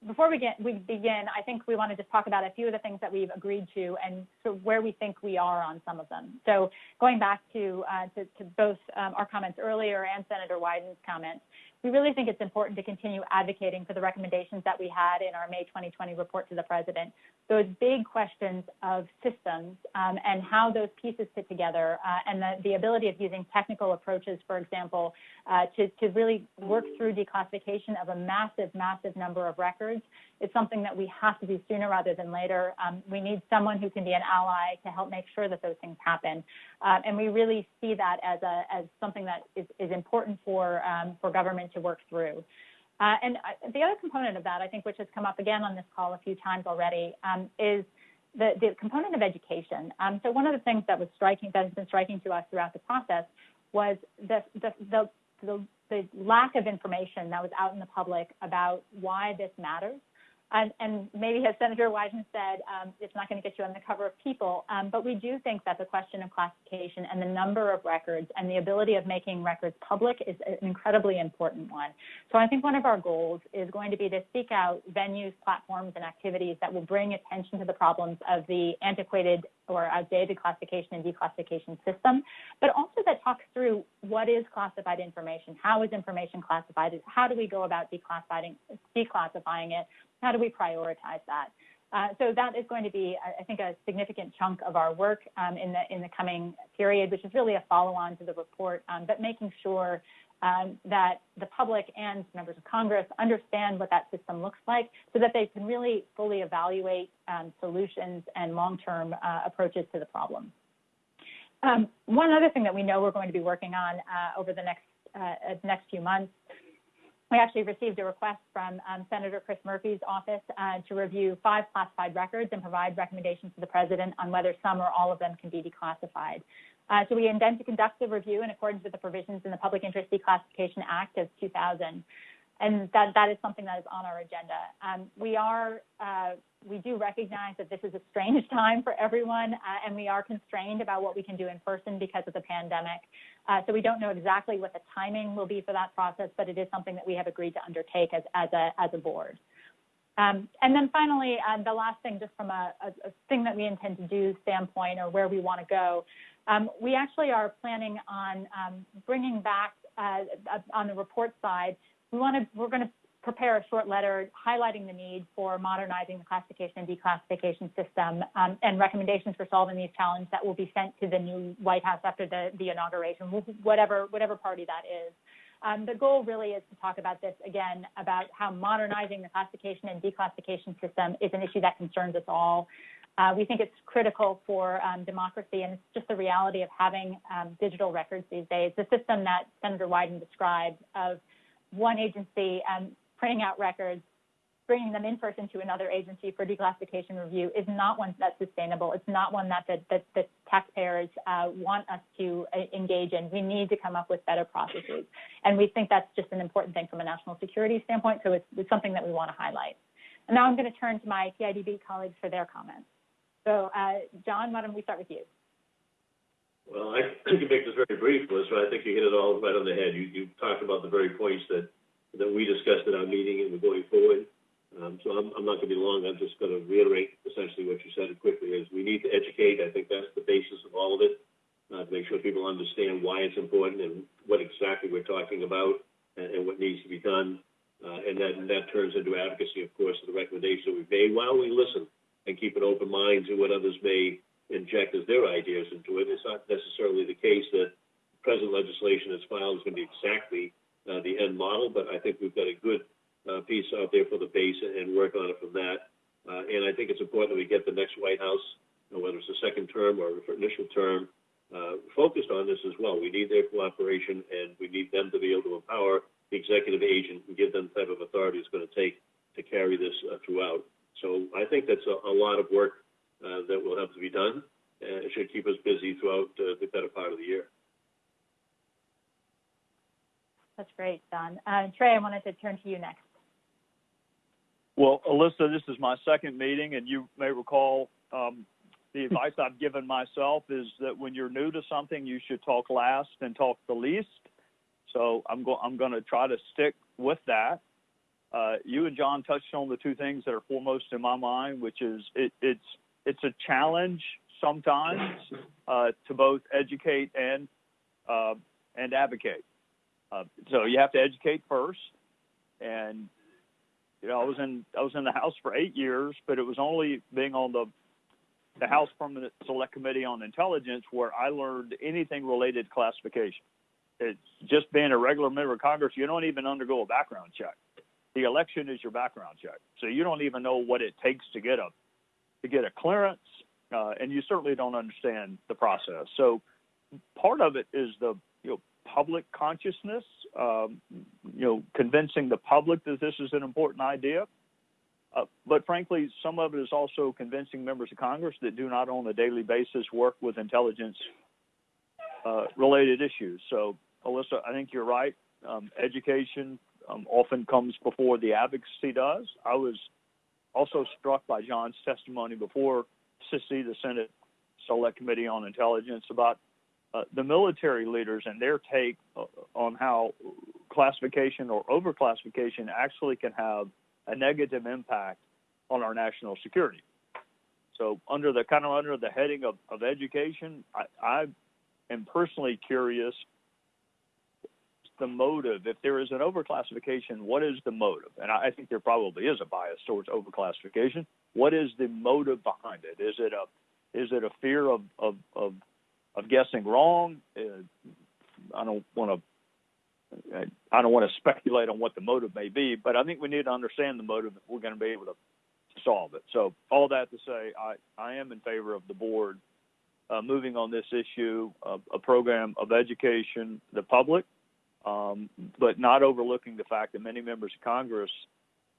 before we, get, we begin, I think we want to just talk about a few of the things that we've agreed to and so where we think we are on some of them. So going back to, uh, to, to, both um, our comments earlier and Senator Wyden's comments, we really think it's important to continue advocating for the recommendations that we had in our May 2020 report to the president. Those big questions of systems um, and how those pieces fit together uh, and the, the, ability of using technical approaches, for example, uh, to, to really work through declassification of a massive, massive number of records it's something that we have to do sooner rather than later. Um, we need someone who can be an ally to help make sure that those things happen. Uh, and we really see that as, a, as something that is, is important for, um, for government to work through. Uh, and uh, the other component of that, I think, which has come up again on this call a few times already, um, is the, the, component of education. Um, so one of the things that was striking, that has been striking to us throughout the process, was the, the, the, the, the lack of information that was out in the public about why this matters and, and, maybe as Senator Wyden said, um, it's not going to get you on the cover of People, um, but we do think that the question of classification and the number of records and the ability of making records public is an incredibly important one. So I think one of our goals is going to be to seek out venues, platforms, and activities that will bring attention to the problems of the antiquated or outdated classification and declassification system, but also that talks through what is classified information, how is information classified, how do we go about declassifying, declassifying it, how do we prioritize that? Uh, so that is going to be, I think, a significant chunk of our work um, in the in the coming period, which is really a follow-on to the report, um, but making sure um, that the public and members of Congress understand what that system looks like, so that they can really fully evaluate um, solutions and long-term uh, approaches to the problem. Um, one other thing that we know we're going to be working on uh, over the next uh, next few months we actually received a request from um, Senator Chris Murphy's office uh, to review five classified records and provide recommendations to the president on whether some or all of them can be declassified. Uh, so we intend to conduct the review in accordance with the provisions in the Public Interest Declassification Act of 2000 and that, that is something that is on our agenda. Um, we are, uh, we do recognize that this is a strange time for everyone, uh, and we are constrained about what we can do in person because of the pandemic. Uh, so we don't know exactly what the timing will be for that process, but it is something that we have agreed to undertake as, as, a, as a board. Um, and then finally, uh, the last thing, just from a, a, a, thing that we intend to do standpoint or where we want to go, um, we actually are planning on um, bringing back uh, on the report side we want to, we're going to prepare a short letter highlighting the need for modernizing the classification and declassification system um, and recommendations for solving these challenges that will be sent to the new White House after the, the inauguration, whatever, whatever party that is. Um, the goal really is to talk about this again, about how modernizing the classification and declassification system is an issue that concerns us all. Uh, we think it's critical for um, democracy, and it's just the reality of having um, digital records these days. The system that Senator Wyden described of one agency um, printing out records, bringing them in person to another agency for declassification review is not one that's sustainable. It's not one that the, the, the taxpayers uh, want us to uh, engage in. We need to come up with better processes. And we think that's just an important thing from a national security standpoint, so it's, it's something that we want to highlight. And now I'm going to turn to my PIDB colleagues for their comments. So, uh, John, why don't we start with you? Well, I can make this very brief, but I think you hit it all right on the head. You, you talked about the very points that, that we discussed at our meeting and going forward. Um, so I'm, I'm not going to be long. I'm just going to reiterate essentially what you said quickly is we need to educate. I think that's the basis of all of it, uh, to make sure people understand why it's important and what exactly we're talking about and, and what needs to be done. Uh, and then that turns into advocacy, of course, of the recommendations that we've made while we listen and keep an open mind to what others may inject as their ideas into it. It's not necessarily the case that present legislation that's filed is going to be exactly uh, the end model, but I think we've got a good uh, piece out there for the base and, work on it from that. Uh, and I think it's important that we get the next White House, you know, whether it's a second term or initial term, uh, focused on this as well. We need their cooperation, and we need them to be able to empower the executive agent and give them the type of authority it's going to take to carry this uh, throughout. So I think that's a, a lot of work that will have to be done. Uh, it should keep us busy throughout uh, the better part of the year. That's great, Don. Uh, Trey, I wanted to turn to you next. Well, Alissa, this is my second meeting, and you may recall um, the advice I've given myself is that when you're new to something, you should talk last and talk the least. So I'm going I'm going to try to stick with that. Uh, you and John touched on the two things that are foremost in my mind, which is it, it's it's a challenge sometimes uh, to both educate and uh, and advocate. Uh, so you have to educate first, and you know I was in I was in the House for eight years, but it was only being on the the House Permanent Select Committee on Intelligence where I learned anything related to classification. It's just being a regular member of Congress, you don't even undergo a background check. The election is your background check, so you don't even know what it takes to get a to get a clearance, uh, and you certainly don't understand the process. So part of it is the you know public consciousness, um, you know, convincing the public that this is an important idea. Uh, but frankly, some of it is also convincing members of Congress that do not on a daily basis work with intelligence uh, related issues. So, Alissa, I think you're right. Um, education um, often comes before the advocacy does. I was also struck by John's testimony before SSCI, the Senate Select Committee on Intelligence, about uh, the military leaders and their take uh, on how classification or overclassification actually can have a negative impact on our national security. So, under the kind of under the heading of, of education, I, I am personally curious the motive. If there is an overclassification, what is the motive? And I, think there probably is a bias towards overclassification. What is the motive behind it? Is it a is it a fear of of of, of guessing wrong? Uh, I don't want to I don't want to speculate on what the motive may be, but I think we need to understand the motive if we're going to be able to solve it. So, all that to say, I, I am in favor of the board uh, moving on this issue, a program of education, the public, um, but not overlooking the fact that many members of Congress,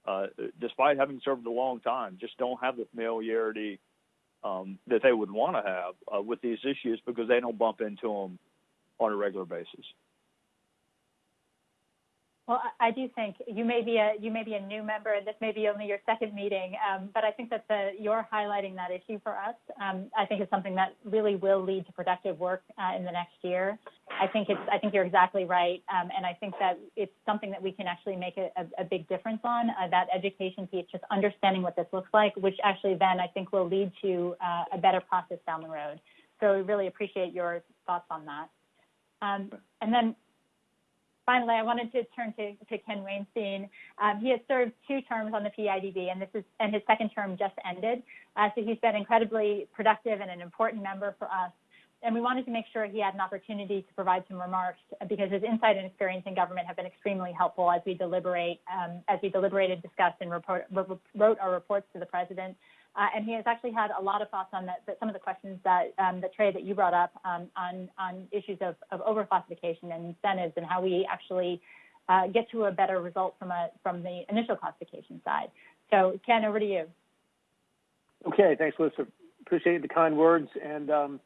uh, despite having served a long time, just don't have the familiarity um, that they would want to have uh, with these issues because they don't bump into them on a regular basis. Well, I do think you may be a you may be a new member, and this may be only your second meeting, um, but I think that the you're highlighting that issue for us. Um, I think it's something that really will lead to productive work uh, in the next year. I think it's I think you're exactly right, um, and I think that it's something that we can actually make a, a, a big difference on. Uh, that education piece, just understanding what this looks like, which actually then I think will lead to uh, a better process down the road. So we really appreciate your thoughts on that. Um, and then finally, I wanted to turn to, to Ken Wainstein. Um, he has served two terms on the PIDB, and this is and his second term just ended. Uh, so he's been incredibly productive and an important member for us. And we wanted to make sure he had an opportunity to provide some remarks because his insight and experience in government have been extremely helpful as we deliberate, um, as we deliberated, discussed, and report, wrote our reports to the president. Uh, and he has actually had a lot of thoughts on some of the questions that um, the Trey that you brought up um, on on issues of, of overclassification and incentives and how we actually uh, get to a better result from a from the initial classification side. So Ken, over to you. Okay, thanks, Lisa. Appreciate the kind words and um,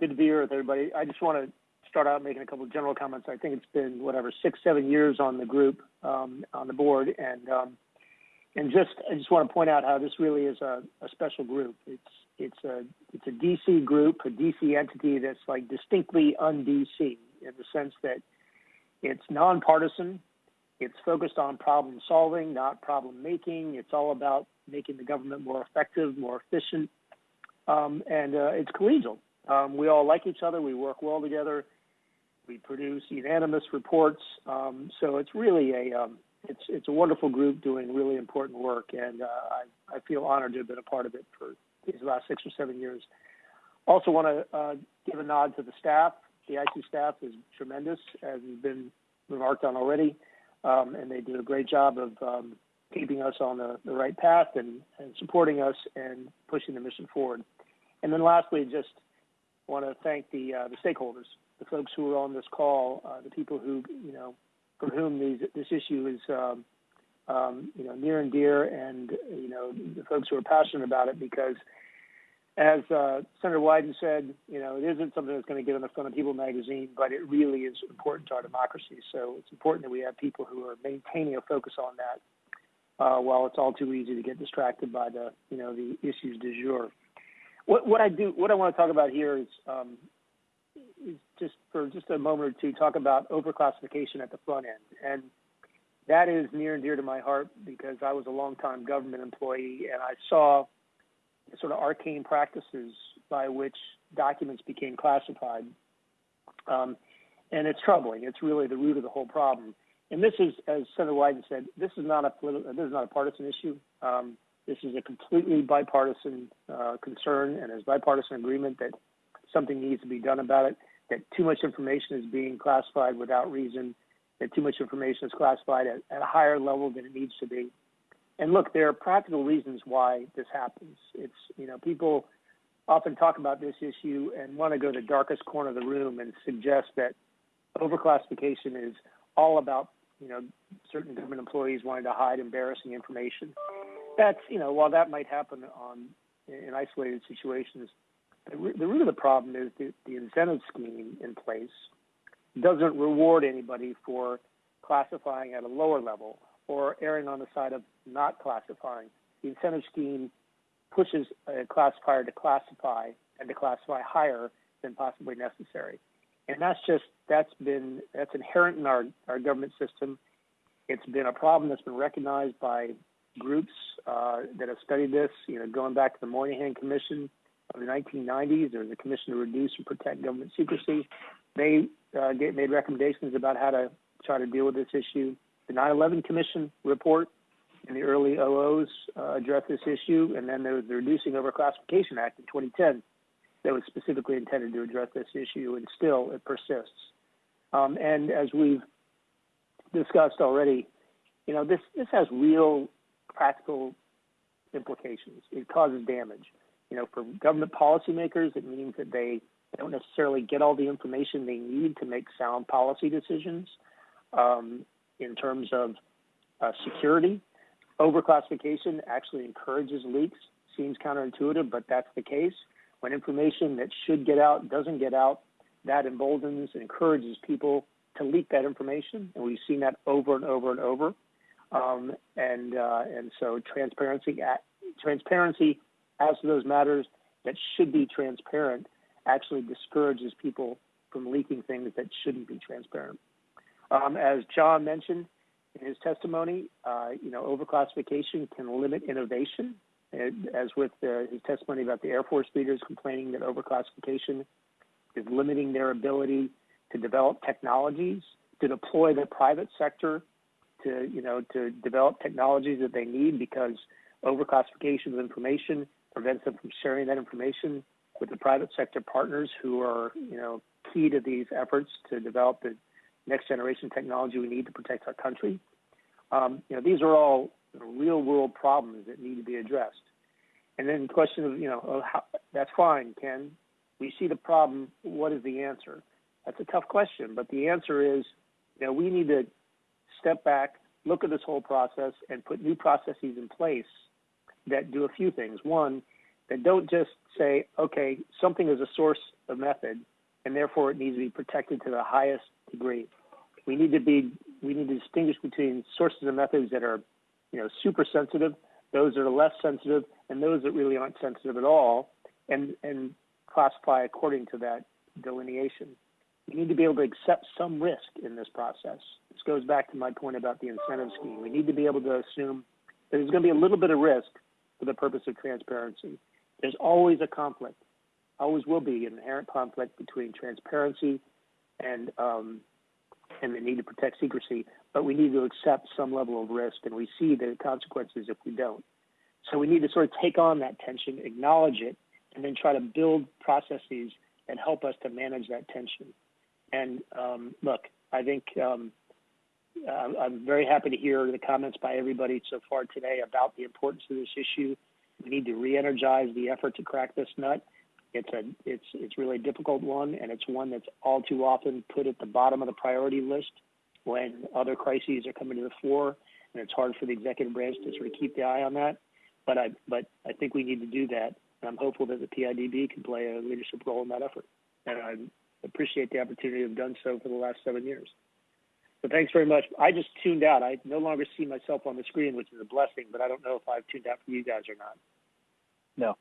good to be here with everybody. I just want to start out making a couple of general comments. I think it's been whatever six, seven years on the group um, on the board, and um, and just I just want to point out how this really is a, a special group. It's it's a it's a DC group, a DC entity that's like distinctly un-DC in the sense that it's nonpartisan. It's focused on problem solving, not problem making. It's all about making the government more effective, more efficient, um, and uh, it's collegial. Um, we all like each other. We work well together. We produce unanimous reports. Um, so it's really a um, it's it's a wonderful group doing really important work, and uh, I I feel honored to have been a part of it for these last six or seven years. Also, want to uh, give a nod to the staff. The IT staff is tremendous, as has been remarked on already, um, and they do a great job of um, keeping us on the, the right path and, and supporting us and pushing the mission forward. And then lastly, just want to thank the uh, the stakeholders, the folks who are on this call, uh, the people who you know for whom these, this issue is um, um, you know near and dear, and you know the folks who are passionate about it because. As uh, Senator Wyden said, you know, it isn't something that's going to get on the front of People magazine, but it really is important to our democracy. So it's important that we have people who are maintaining a focus on that, uh, while it's all too easy to get distracted by the, you know, the issues du jour. What, what I do, what I want to talk about here is, um, just for just a moment or two, talk about overclassification at the front end, and that is near and dear to my heart because I was a longtime government employee and I saw sort of arcane practices by which documents became classified. Um, and it's troubling. It's really the root of the whole problem. And this is, as Senator Wyden said, this is not a political, this is not a partisan issue. Um, this is a completely bipartisan uh, concern, and there's bipartisan agreement that something needs to be done about it. That too much information is being classified without reason. That too much information is classified at, at a higher level than it needs to be. And look, there are practical reasons why this happens. It's, you know, people often talk about this issue and want to go to the darkest corner of the room and suggest that overclassification is all about, you know, certain government employees wanting to hide embarrassing information. That's, you know, while that might happen on in isolated situations, the, root of the problem is the, the incentive scheme in place doesn't reward anybody for classifying at a lower level or erring on the side of not classifying. The incentive scheme pushes a classifier to classify and to classify higher than possibly necessary. And that's just that's been that's inherent in our, our government system. It's been a problem that's been recognized by groups uh, that have studied this. You know, going back to the Moynihan Commission of the 1990s, there was a commission to reduce and protect government secrecy. They uh, made recommendations about how to try to deal with this issue. The 9/11 Commission report in the early OOs uh, addressed this issue, and then there was the Reducing Overclassification Act in 2010 that was specifically intended to address this issue, and still it persists. Um, and as we've discussed already, you know this this has real practical implications. It causes damage. You know, for government policymakers, it means that they don't necessarily get all the information they need to make sound policy decisions. Um, in terms of uh, security. Overclassification actually encourages leaks. Seems counterintuitive, but that's the case. When information that should get out doesn't get out, that emboldens and encourages people to leak that information, and we've seen that over and over and over. Um, and uh, and so transparency at, transparency as to those matters that should be transparent actually discourages people from leaking things that shouldn't be transparent. Um, as John mentioned in his testimony, uh, you know, overclassification can limit innovation, as with uh, his testimony about the Air Force leaders complaining that overclassification is limiting their ability to develop technologies, to deploy the private sector to, you know, to develop technologies that they need because overclassification of information prevents them from sharing that information with the private sector partners who are, you know, key to these efforts to develop the next generation technology we need to protect our country. Um, you know, these are all real world problems that need to be addressed. And then the question of, you know, oh, how, that's fine, Ken. We see the problem. What is the answer? That's a tough question, but the answer is, you know, we need to step back, look at this whole process, and put new processes in place that do a few things. One, that don't just say, okay, something is a source of method, and therefore it needs to be protected to the highest degree. We need to be we need to distinguish between sources and methods that are, you know, super sensitive, those that are less sensitive, and those that really aren't sensitive at all, and and classify according to that delineation. We need to be able to accept some risk in this process. This goes back to my point about the incentive scheme. We need to be able to assume that there's going to be a little bit of risk for the purpose of transparency. There's always a conflict, always will be an inherent conflict between transparency and um, and the need to protect secrecy, but we need to accept some level of risk, and we see the consequences if we don't. So we need to sort of take on that tension, acknowledge it, and then try to build processes that help us to manage that tension. And um, look, I think um, uh, I'm very happy to hear the comments by everybody so far today about the importance of this issue. We need to re-energize the effort to crack this nut. It's a it's it's really a difficult one, and it's one that's all too often put at the bottom of the priority list when other crises are coming to the fore, and it's hard for the executive branch to sort of keep the eye on that. But I but I think we need to do that, and I'm hopeful that the PIDB can play a leadership role in that effort. And I appreciate the opportunity to have done so for the last seven years. So thanks very much. I just tuned out. I no longer see myself on the screen, which is a blessing, but I don't know if I've tuned out for you guys or not. No.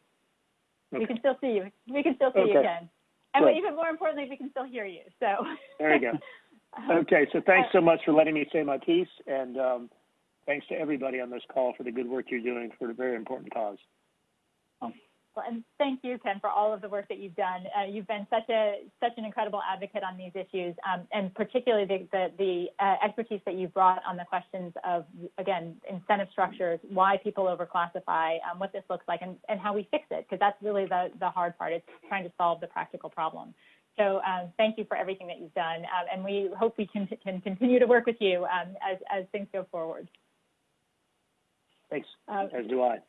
We can still see you. We can still see you, Okay. Ken. And Good. even more importantly, we can still hear you. So. There you go. Okay, so thanks so much for letting me say my piece, and um, thanks to everybody on this call for the good work you're doing for a very important cause. Well, and thank you, Ken, for all of the work that you've done. Uh, you've been such a such an incredible advocate on these issues, um, and particularly the the, the uh, expertise that you've brought on the questions of again incentive structures, why people overclassify, um, what this looks like, and, and how we fix it, because that's really the the hard part. It's trying to solve the practical problem. So um, thank you for everything that you've done, um, and we hope we can can continue to work with you um, as as things go forward. Thanks, Um, as do I.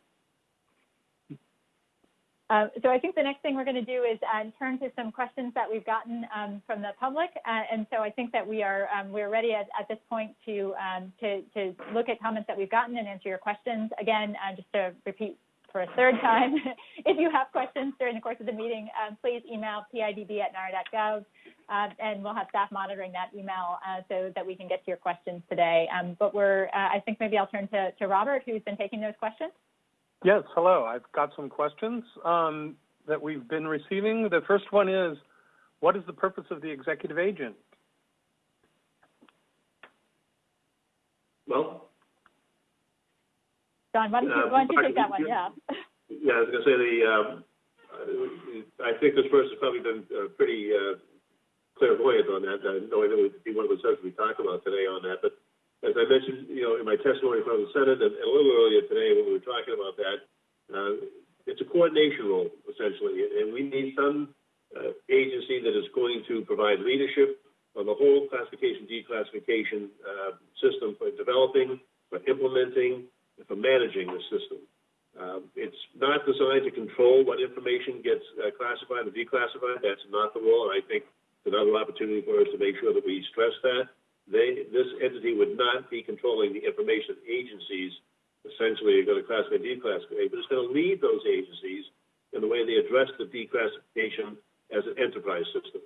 Uh, so I think the next thing we're going to do is uh, turn to some questions that we've gotten um, from the public, uh, and so I think that we are um, we're ready at, at this point to, um, to to look at comments that we've gotten and answer your questions. Again, uh, just to repeat for a third time, if you have questions during the course of the meeting, um, please email pidb at nara.gov, uh, and we'll have staff monitoring that email uh, so that we can get to your questions today. Um, but we're uh, I think maybe I'll turn to, to Robert, who's been taking those questions. Yes, hello. I've got some questions um, that we've been receiving. The first one is, what is the purpose of the executive agent? Well, John, why don't you, Uh, why don't you I- take that one? Yeah. yeah, I was gonna say the, um, I think this person's probably been uh, pretty uh, clairvoyant on that, uh, knowing that would be one of the subjects we talk about today on that. But as I mentioned, you know, in my testimony from the Senate and a little earlier today when we were talking about that, uh, it's a coordination role essentially, and we need some uh, agency that is going to provide leadership on the whole classification declassification uh, system for developing, for implementing, and for managing the system. Um, it's not designed to control what information gets uh, classified or declassified. That's not the role, and I think it's another opportunity for us to make sure that we stress that. They, this entity would not be controlling the information agencies essentially going to classify and declassify, but it's going to lead those agencies in the way they address the declassification as an enterprise system.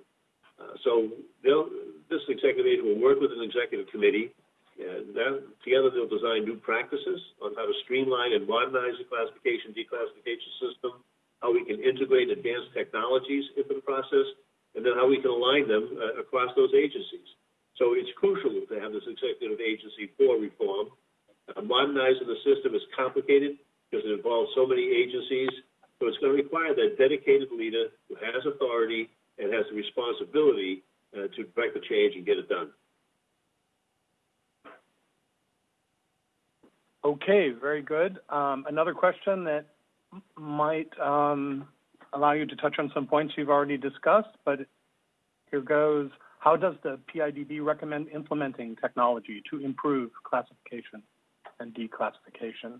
Uh, so this executive agent will work with an executive committee, and together they'll design new practices on how to streamline and modernize the classification declassification system, how we can integrate advanced technologies into the process, and then how we can align them uh, across those agencies. So it's crucial to have this executive agency for reform. Uh, modernizing the system is complicated because it involves so many agencies. So it's going to require that dedicated leader who has authority and has the responsibility uh, to direct the change and get it done. Okay, very good. Um, another question that might um, allow you to touch on some points you've already discussed, but here goes. How does the PIDB recommend implementing technology to improve classification and declassification?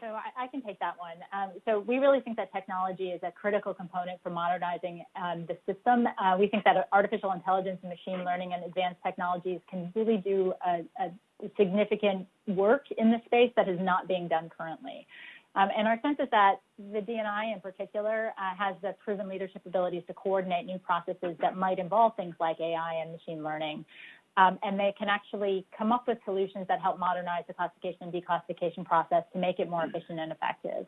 So I, I can take that one. Um, so we really think that technology is a critical component for modernizing um, the system. Uh, we think that artificial intelligence and machine learning and advanced technologies can really do a, a significant work in the space that is not being done currently. Um, and our sense is that the DNI in particular uh, has the proven leadership abilities to coordinate new processes that might involve things like AI and machine learning. Um, and they can actually come up with solutions that help modernize the classification and declassification process to make it more efficient and effective.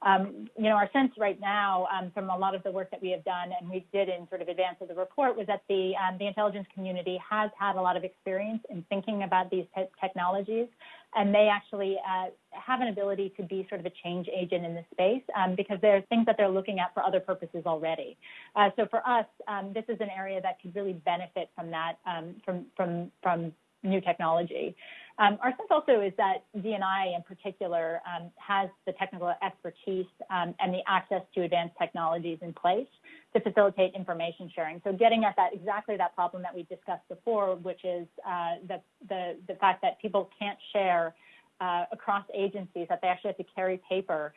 Um, you know, our sense right now um, from a lot of the work that we have done and we did in sort of advance of the report was that the, um, the intelligence community has had a lot of experience in thinking about these te- technologies and they actually uh, have an ability to be sort of a change agent in this space um, because there are things that they're looking at for other purposes already. Uh, so for us, um, this is an area that could really benefit from that, um, from, from, from new technology. Um, our sense also is that DNI in particular um, has the technical expertise um, and the access to advanced technologies in place to facilitate information sharing. So getting at that exactly that problem that we discussed before, which is uh, the, the, the fact that people can't share uh, across agencies, that they actually have to carry paper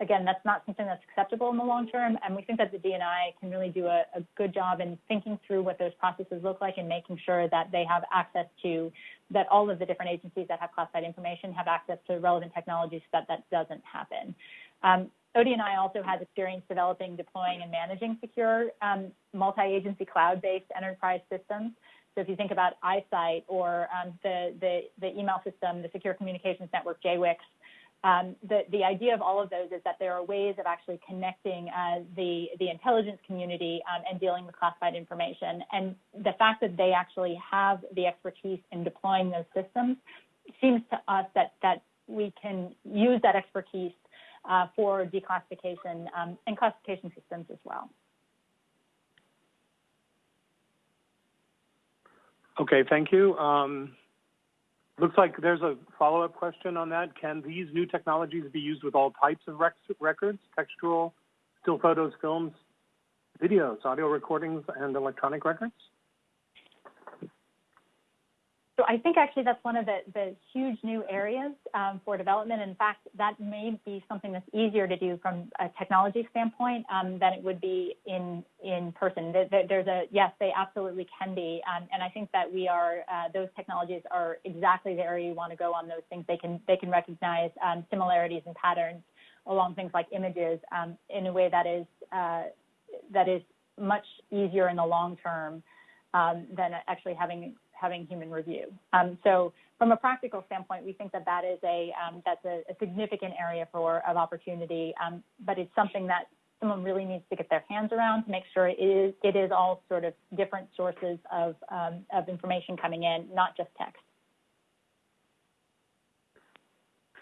again, that's not something that's acceptable in the long term. And we think that the DNI can really do a, a, good job in thinking through what those processes look like and making sure that they have access to, that all of the different agencies that have classified information have access to relevant technologies so that that doesn't happen. Um, ODNI also has experience developing, deploying, and managing secure um, multi-agency cloud-based enterprise systems. So if you think about IC ITE or um, the, the, the email system, the Secure Communications Network, JWICS, um, the, the idea of all of those is that there are ways of actually connecting uh, the, the intelligence community um, and dealing with classified information. And the fact that they actually have the expertise in deploying those systems seems to us that, that we can use that expertise uh, for declassification um, and classification systems as well. Okay, thank you. Um, Looks like there's a follow-up question on that. Can these new technologies be used with all types of rec records, textual, still photos, films, videos, audio recordings, and electronic records? So I think actually that's one of the, the huge new areas um, for development. In fact, that may be something that's easier to do from a technology standpoint um, than it would be in in person. There's a yes, they absolutely can be, um, and I think that we are uh, those technologies are exactly the area you want to go on those things. They can they can recognize um, similarities and patterns along things like images um, in a way that is uh, that is much easier in the long term um, than actually having having human review. Um, so from a practical standpoint, we think that that is a um, that's a, a, significant area for of opportunity, um, but it's something that someone really needs to get their hands around to make sure it is it is all sort of different sources of um, of information coming in, not just text.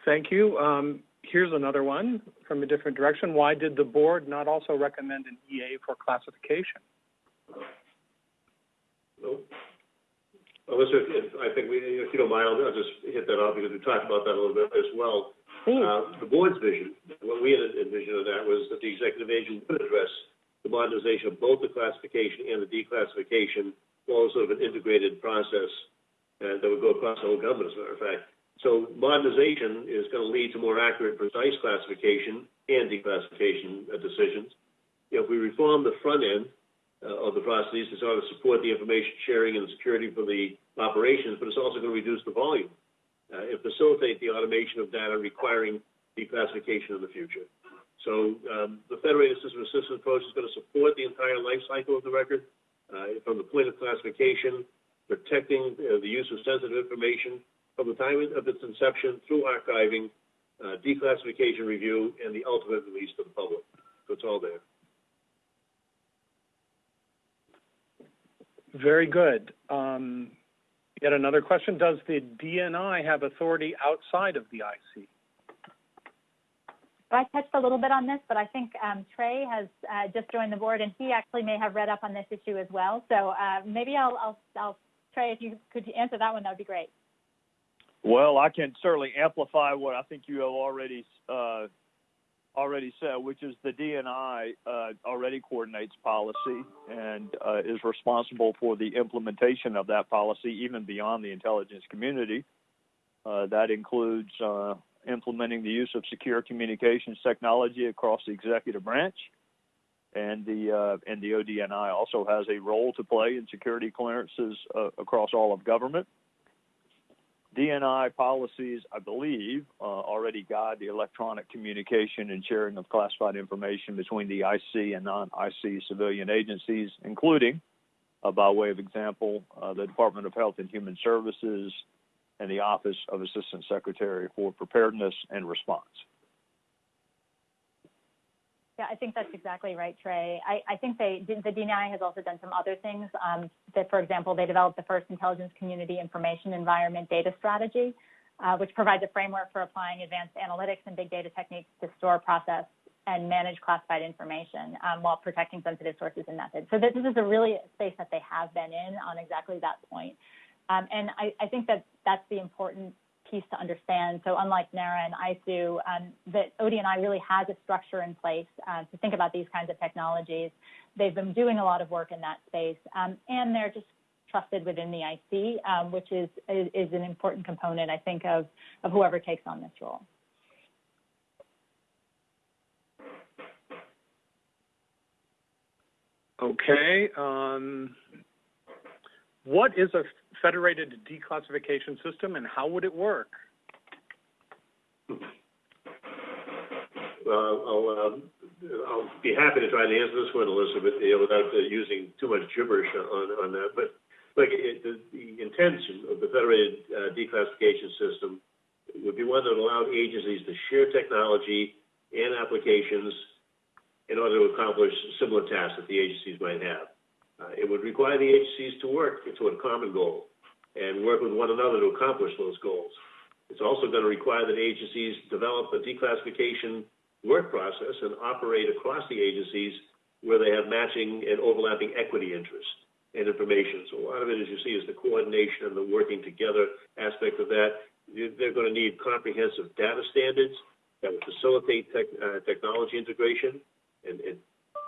Thank you. Um, here's another one from a different direction. Why did the board not also recommend an EA for classification? If, I think we, if you don't mind, I'll, I'll just hit that off because we talked about that a little bit as well. Uh, the board's vision, what we had envisioned of that was that the executive agent would address the modernization of both the classification and the declassification, all sort of an integrated process uh, that would go across the whole government, as a matter of fact. So modernization is going to lead to more accurate, precise classification and declassification uh, decisions. You know, if we reform the front end, of the processes to sort of support the information sharing and security for the operations, but it's also going to reduce the volume uh, and facilitate the automation of data requiring declassification in the future. So um, the federated system assistance approach is going to support the entire life cycle of the record uh, from the point of classification, protecting uh, the use of sensitive information from the time of its inception through archiving, uh, declassification review, and the ultimate release to the public. So it's all there. Very good. Um, yet another question. Does the DNI have authority outside of the IC? I touched a little bit on this, but I think um, Trey has uh, just joined the board, and he actually may have read up on this issue as well. So uh, maybe I'll, I'll, I'll, Trey, if you could answer that one, that would be great. Well, I can certainly amplify what I think you have already uh, already said, which is the DNI uh, already coordinates policy and uh, is responsible for the implementation of that policy, even beyond the intelligence community. Uh, that includes uh, implementing the use of secure communications technology across the executive branch, and the uh, and the ODNI also has a role to play in security clearances uh, across all of government. DNI policies, I believe, uh, already guide the electronic communication and sharing of classified information between the IC and non-IC civilian agencies, including, uh, by way of example, uh, the Department of Health and Human Services and the Office of Assistant Secretary for Preparedness and Response. Yeah, I think that's exactly right, Trey. I, I think they, the DNI has also done some other things. Um, that, for example, they developed the first intelligence community information environment data strategy, uh, which provides a framework for applying advanced analytics and big data techniques to store, process, and manage classified information um, while protecting sensitive sources and methods. So this, this is a really space that they have been in on exactly that point. Um, and I, I think that that's the important piece to understand. So unlike NARA and ISOO, um, that ODNI really has a structure in place uh, to think about these kinds of technologies. They've been doing a lot of work in that space, um, and they're just trusted within the IC, um, which is, is, is an important component, I think, of of whoever takes on this role. Okay. Um, what is a federated declassification system and how would it work? I'll, um, I'll be happy to try and answer this one, Elizabeth, you know, without uh, using too much gibberish on, on that. But look, it, the, the intention of the federated uh, declassification system would be one that allowed agencies to share technology and applications in order to accomplish similar tasks that the agencies might have. Uh, it would require the agencies to work toward a common goal and work with one another to accomplish those goals. It's also going to require that agencies develop a declassification work process and operate across the agencies where they have matching and overlapping equity interests and information. So a lot of it, as you see, is the coordination and the working together aspect of that. They're going to need comprehensive data standards that would facilitate tech, uh, technology integration and, and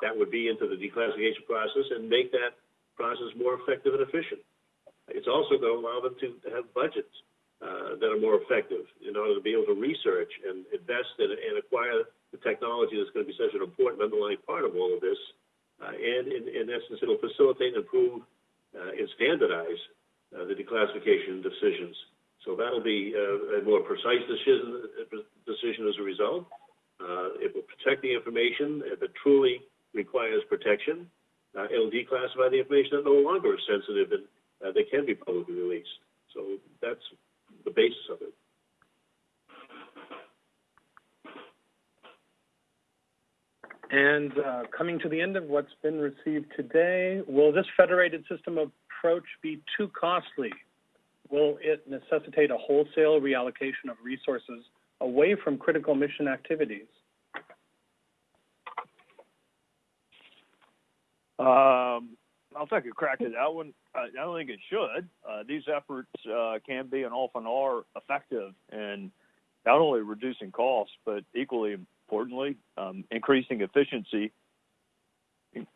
that would be into the declassification process and make that process more effective and efficient. It's also going to allow them to have budgets uh, that are more effective in order to be able to research and invest in, and acquire the technology that's going to be such an important underlying part of all of this. Uh, and in, in, essence, it'll facilitate and improve uh, and standardize uh, the declassification decisions. So that'll be uh, a more precise decision, decision as a result. It will protect the information if it truly requires protection. Uh, it'll declassify the information that no longer is sensitive and uh, they can be publicly released. So that's the basis of it. And uh, coming to the end of what's been received today, will this federated system approach be too costly? Will it necessitate a wholesale reallocation of resources away from critical mission activities? Um, I'll take a crack at that one. I don't think it should. Uh, these efforts uh, can be and often are effective in not only reducing costs, but equally importantly, um, increasing efficiency.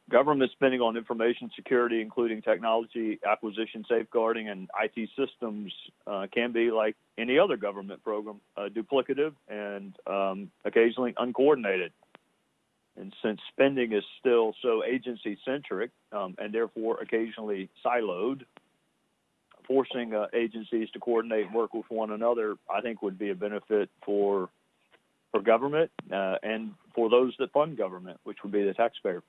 Government spending on information security, including technology acquisition, safeguarding, and IT systems, uh, can be like any other government program, uh, duplicative and um, occasionally uncoordinated. And since spending is still so agency centric um, and therefore occasionally siloed, forcing uh, agencies to coordinate and work with one another, I think, would be a benefit for for government uh, and for those that fund government, which would be the taxpayer.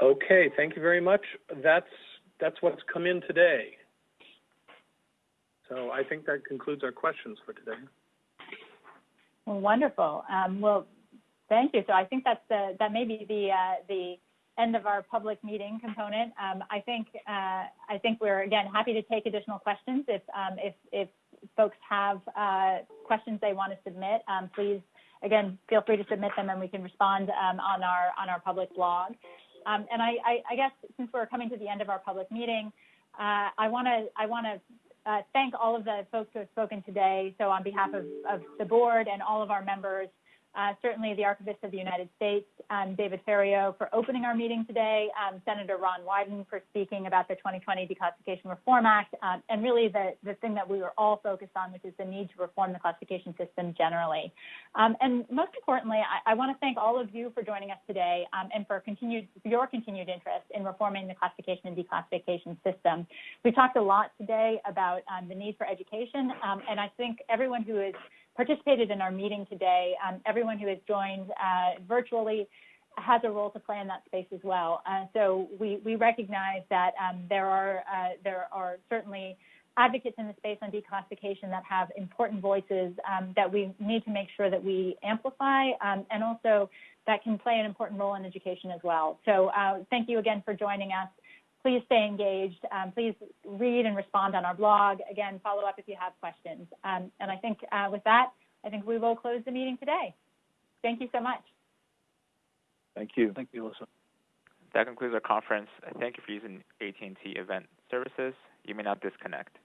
Okay, thank you very much. That's that's what's come in today. So I think that concludes our questions for today. Well, wonderful. Um, well, thank you. So I think that's the that may be the uh, the end of our public meeting component. Um, I think uh, I think we're again happy to take additional questions if um, if if folks have uh, questions they want to submit. Um, please again feel free to submit them and we can respond um, on our on our public blog. Um, and I, I, I, guess since we're coming to the end of our public meeting, uh, I want to I want to Uh, thank all of the folks who have spoken today. So on behalf of, of the board and all of our members, uh, certainly the Archivist of the United States, um, David Ferriero, for opening our meeting today, um, Senator Ron Wyden for speaking about the 2020 Declassification Reform Act, um, and really the, the thing that we were all focused on, which is the need to reform the classification system generally. Um, and most importantly, I, I want to thank all of you for joining us today um, and for continued your continued interest in reforming the classification and declassification system. We talked a lot today about um, the need for education, and I think everyone who is participated in our meeting today. Um, everyone who has joined uh, virtually has a role to play in that space as well. Uh, so we, we recognize that um, there are uh, there are certainly advocates in the space on declassification that have important voices um, that we need to make sure that we amplify um, and also that can play an important role in education as well. So uh, thank you again for joining us please stay engaged. Um, please read and respond on our blog. Again, follow up if you have questions. Um, and I think uh, with that, I think we will close the meeting today. Thank you so much. Thank you. Thank you, Alissa. That concludes our conference. Thank you for using AT&T Event Services. You may now disconnect.